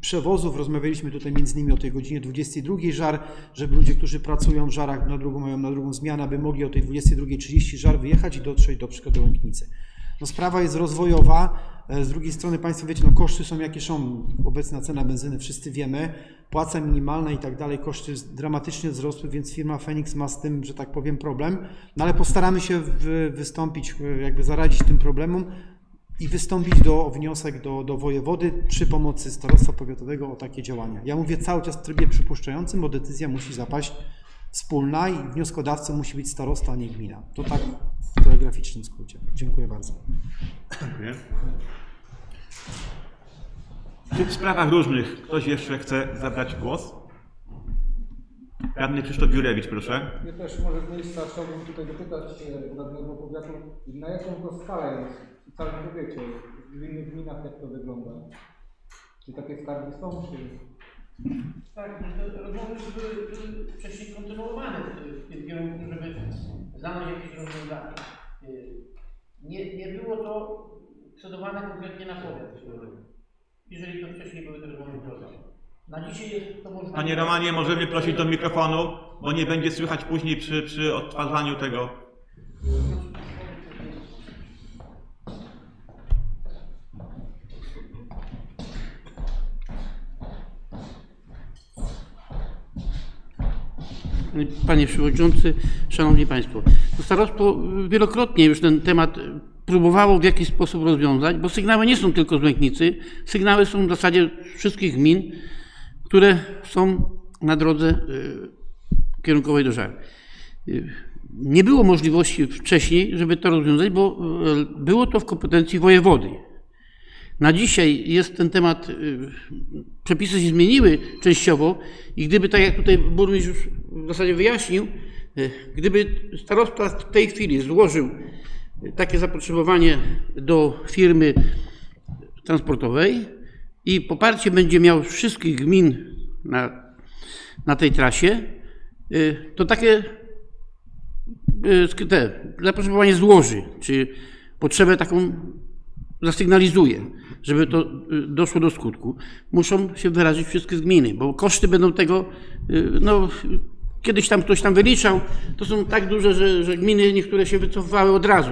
przewozów. Rozmawialiśmy tutaj między innymi o tej godzinie 22 żar, żeby ludzie, którzy pracują w żarach na drugą, mają na drugą zmianę, aby mogli o tej 22.30 żar wyjechać i dotrzeć do przykładu do Łęknicy. No sprawa jest rozwojowa. E, Z drugiej strony Państwo wiecie, no koszty są jakie są. Obecna cena benzyny wszyscy wiemy. Płaca minimalna i tak dalej, koszty dramatycznie wzrosły, więc firma Phoenix ma z tym, że tak powiem, problem. No ale postaramy się wy, wystąpić, e, jakby zaradzić tym problemom i wystąpić do, wniosek do, do wojewody przy pomocy starostwa powiatowego o takie działania. Ja mówię cały czas w trybie przypuszczającym, bo decyzja musi zapaść wspólna i wnioskodawcą musi być starosta, a nie gmina. To tak w telegraficznym skrócie. Dziękuję bardzo. Dziękuję. Czy w sprawach różnych ktoś jeszcze chce zabrać głos? Radny Krzysztof Jurewicz, proszę. Ja też może z miejsca chciałbym tutaj dopytać e, radnego powiatu, na jaką to skalę jest w całym powiecie, w innych gminach jak to wygląda? Czy takie skargi są, czy... Tak, no rozmowy były, były wcześniej kontynuowane w, w tym kierunku, żeby znaleźć jakieś rozwiązanie. Y, Nie, nie było to cedowane konkretnie na powiat. Jeżeli to wcześniej były te rozmowy prowadzone. Na dzisiaj jest to możliwe. Panie Romanie, możemy prosić do mikrofonu, bo nie będzie słychać później przy, przy odtwarzaniu tego. Panie Przewodniczący, Szanowni Państwo. To Starostwo wielokrotnie już ten temat próbowało w jakiś sposób rozwiązać, bo sygnały nie są tylko z Łęknicy, sygnały są w zasadzie wszystkich gmin, które są na drodze y, kierunkowej do Żar. Y, Nie było możliwości wcześniej, żeby to rozwiązać, bo y, było to w kompetencji wojewody. Na dzisiaj jest ten temat, przepisy się zmieniły częściowo i gdyby, tak jak tutaj burmistrz w zasadzie wyjaśnił, y, gdyby starosta w tej chwili złożył y, takie zapotrzebowanie do firmy transportowej i poparcie będzie miał wszystkich gmin na, na tej trasie, y, to takie te, zapotrzebowanie złoży, czy potrzebę taką zasygnalizuje, żeby to doszło do skutku, muszą się wyrazić wszystkie gminy, bo koszty będą tego, no kiedyś tam ktoś tam wyliczał, to są tak duże, że, że gminy niektóre się wycofały od razu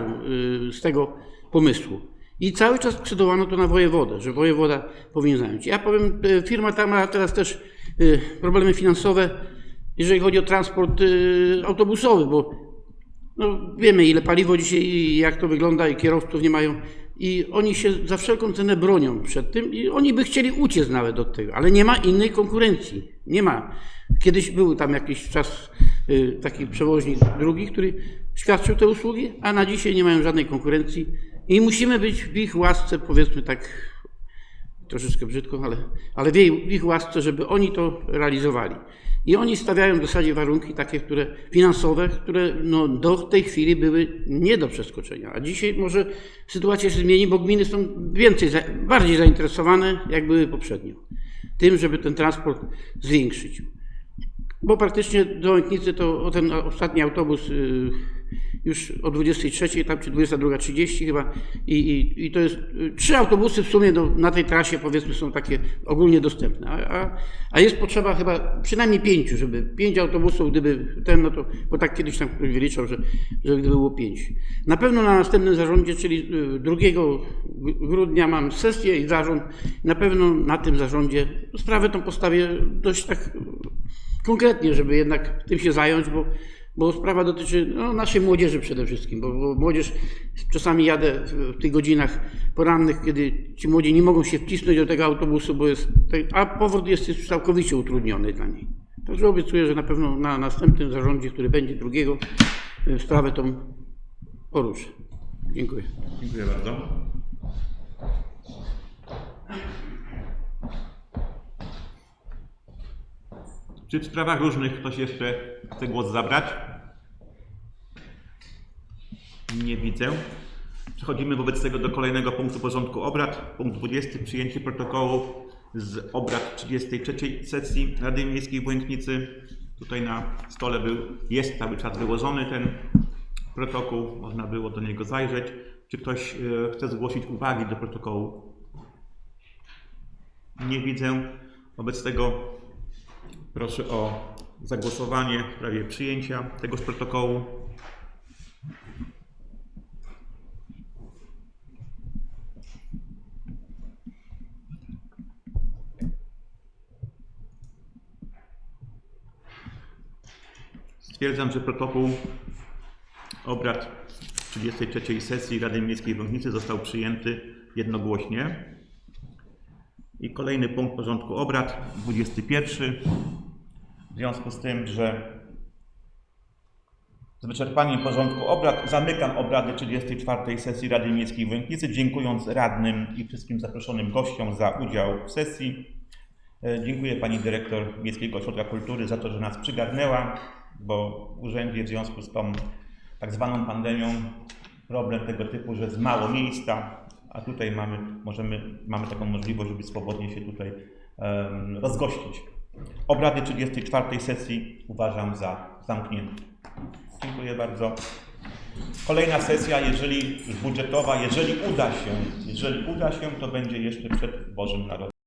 y, z tego pomysłu. I cały czas skrzydowano to na wojewodę, że wojewoda powinien zająć. Ja powiem, y, firma ta ma teraz też y, problemy finansowe, jeżeli chodzi o transport autobusowy, bo no, wiemy, ile paliwo dzisiaj i jak to wygląda, i kierowców nie mają. I oni się za wszelką cenę bronią przed tym i oni by chcieli uciec nawet od tego, ale nie ma innej konkurencji. Nie ma. Kiedyś był tam jakiś czas y, taki przewoźnik drugi, który świadczył te usługi, a na dzisiaj nie mają żadnej konkurencji i musimy być w ich łasce, powiedzmy tak troszeczkę brzydko, ale, ale w, jej, w ich łasce, żeby oni to realizowali. I oni stawiają w zasadzie warunki takie, które finansowe, które no, do tej chwili były nie do przeskoczenia. A dzisiaj może sytuacja się zmieni, bo gminy są więcej, bardziej zainteresowane, jak były poprzednio. tym, żeby ten transport zwiększyć. Bo praktycznie do Łęknicy to ten ostatni autobus y, już o 23, tam czy 22.30 chyba I, i, i to jest y, trzy autobusy w sumie na tej trasie powiedzmy są takie ogólnie dostępne, a, a, jest potrzeba chyba przynajmniej pięciu, żeby pięć autobusów, gdyby ten, no to, bo tak kiedyś tam ktoś wyliczał, że, że gdyby było pięć. Na pewno na następnym zarządzie, czyli y, 2 grudnia mam sesję i zarząd, na pewno na tym zarządzie sprawę tą postawię dość tak konkretnie, żeby jednak tym się zająć, bo, bo sprawa dotyczy no, naszej młodzieży przede wszystkim, bo, bo młodzież, czasami jadę w, tych godzinach porannych, kiedy ci młodzi nie mogą się wcisnąć do tego autobusu, bo jest, a powrót jest już całkowicie utrudniony dla nich. Także obiecuję, że na pewno na następnym zarządzie, który będzie drugiego, y, sprawę tą poruszę. Dziękuję. Dziękuję bardzo. Czy w sprawach różnych ktoś jeszcze chce głos zabrać? Nie widzę. Przechodzimy wobec tego do kolejnego punktu porządku obrad. Punkt 20. Przyjęcie protokołu z obrad 33 sesji Rady Miejskiej w Błękitnicy. Tutaj na stole był, jest cały czas wyłożony ten protokół, można było do niego zajrzeć. Czy ktoś e, chce zgłosić uwagi do protokołu? Nie widzę. Wobec tego proszę o zagłosowanie w sprawie przyjęcia tegoż protokołu. Stwierdzam, że protokół obrad 33 sesji Rady Miejskiej w Łęknicy został przyjęty jednogłośnie. I kolejny punkt porządku obrad, 21. W związku z tym, że z wyczerpaniem porządku obrad zamykam obrady 34 sesji Rady Miejskiej w Łęknicy, dziękując radnym i wszystkim zaproszonym gościom za udział w sesji. E, Dziękuję Pani Dyrektor Miejskiego Ośrodka Kultury za to, że nas przygarnęła, bo w urzędzie w związku z tą tak zwaną pandemią problem tego typu, że jest mało miejsca, a tutaj mamy, możemy, mamy taką możliwość, żeby swobodnie się tutaj em, rozgościć. Obrady 34 sesji uważam za zamknięte. Dziękuję bardzo. Kolejna sesja, jeżeli budżetowa, jeżeli uda się, jeżeli uda się, to będzie jeszcze przed Bożym Narodzeniem.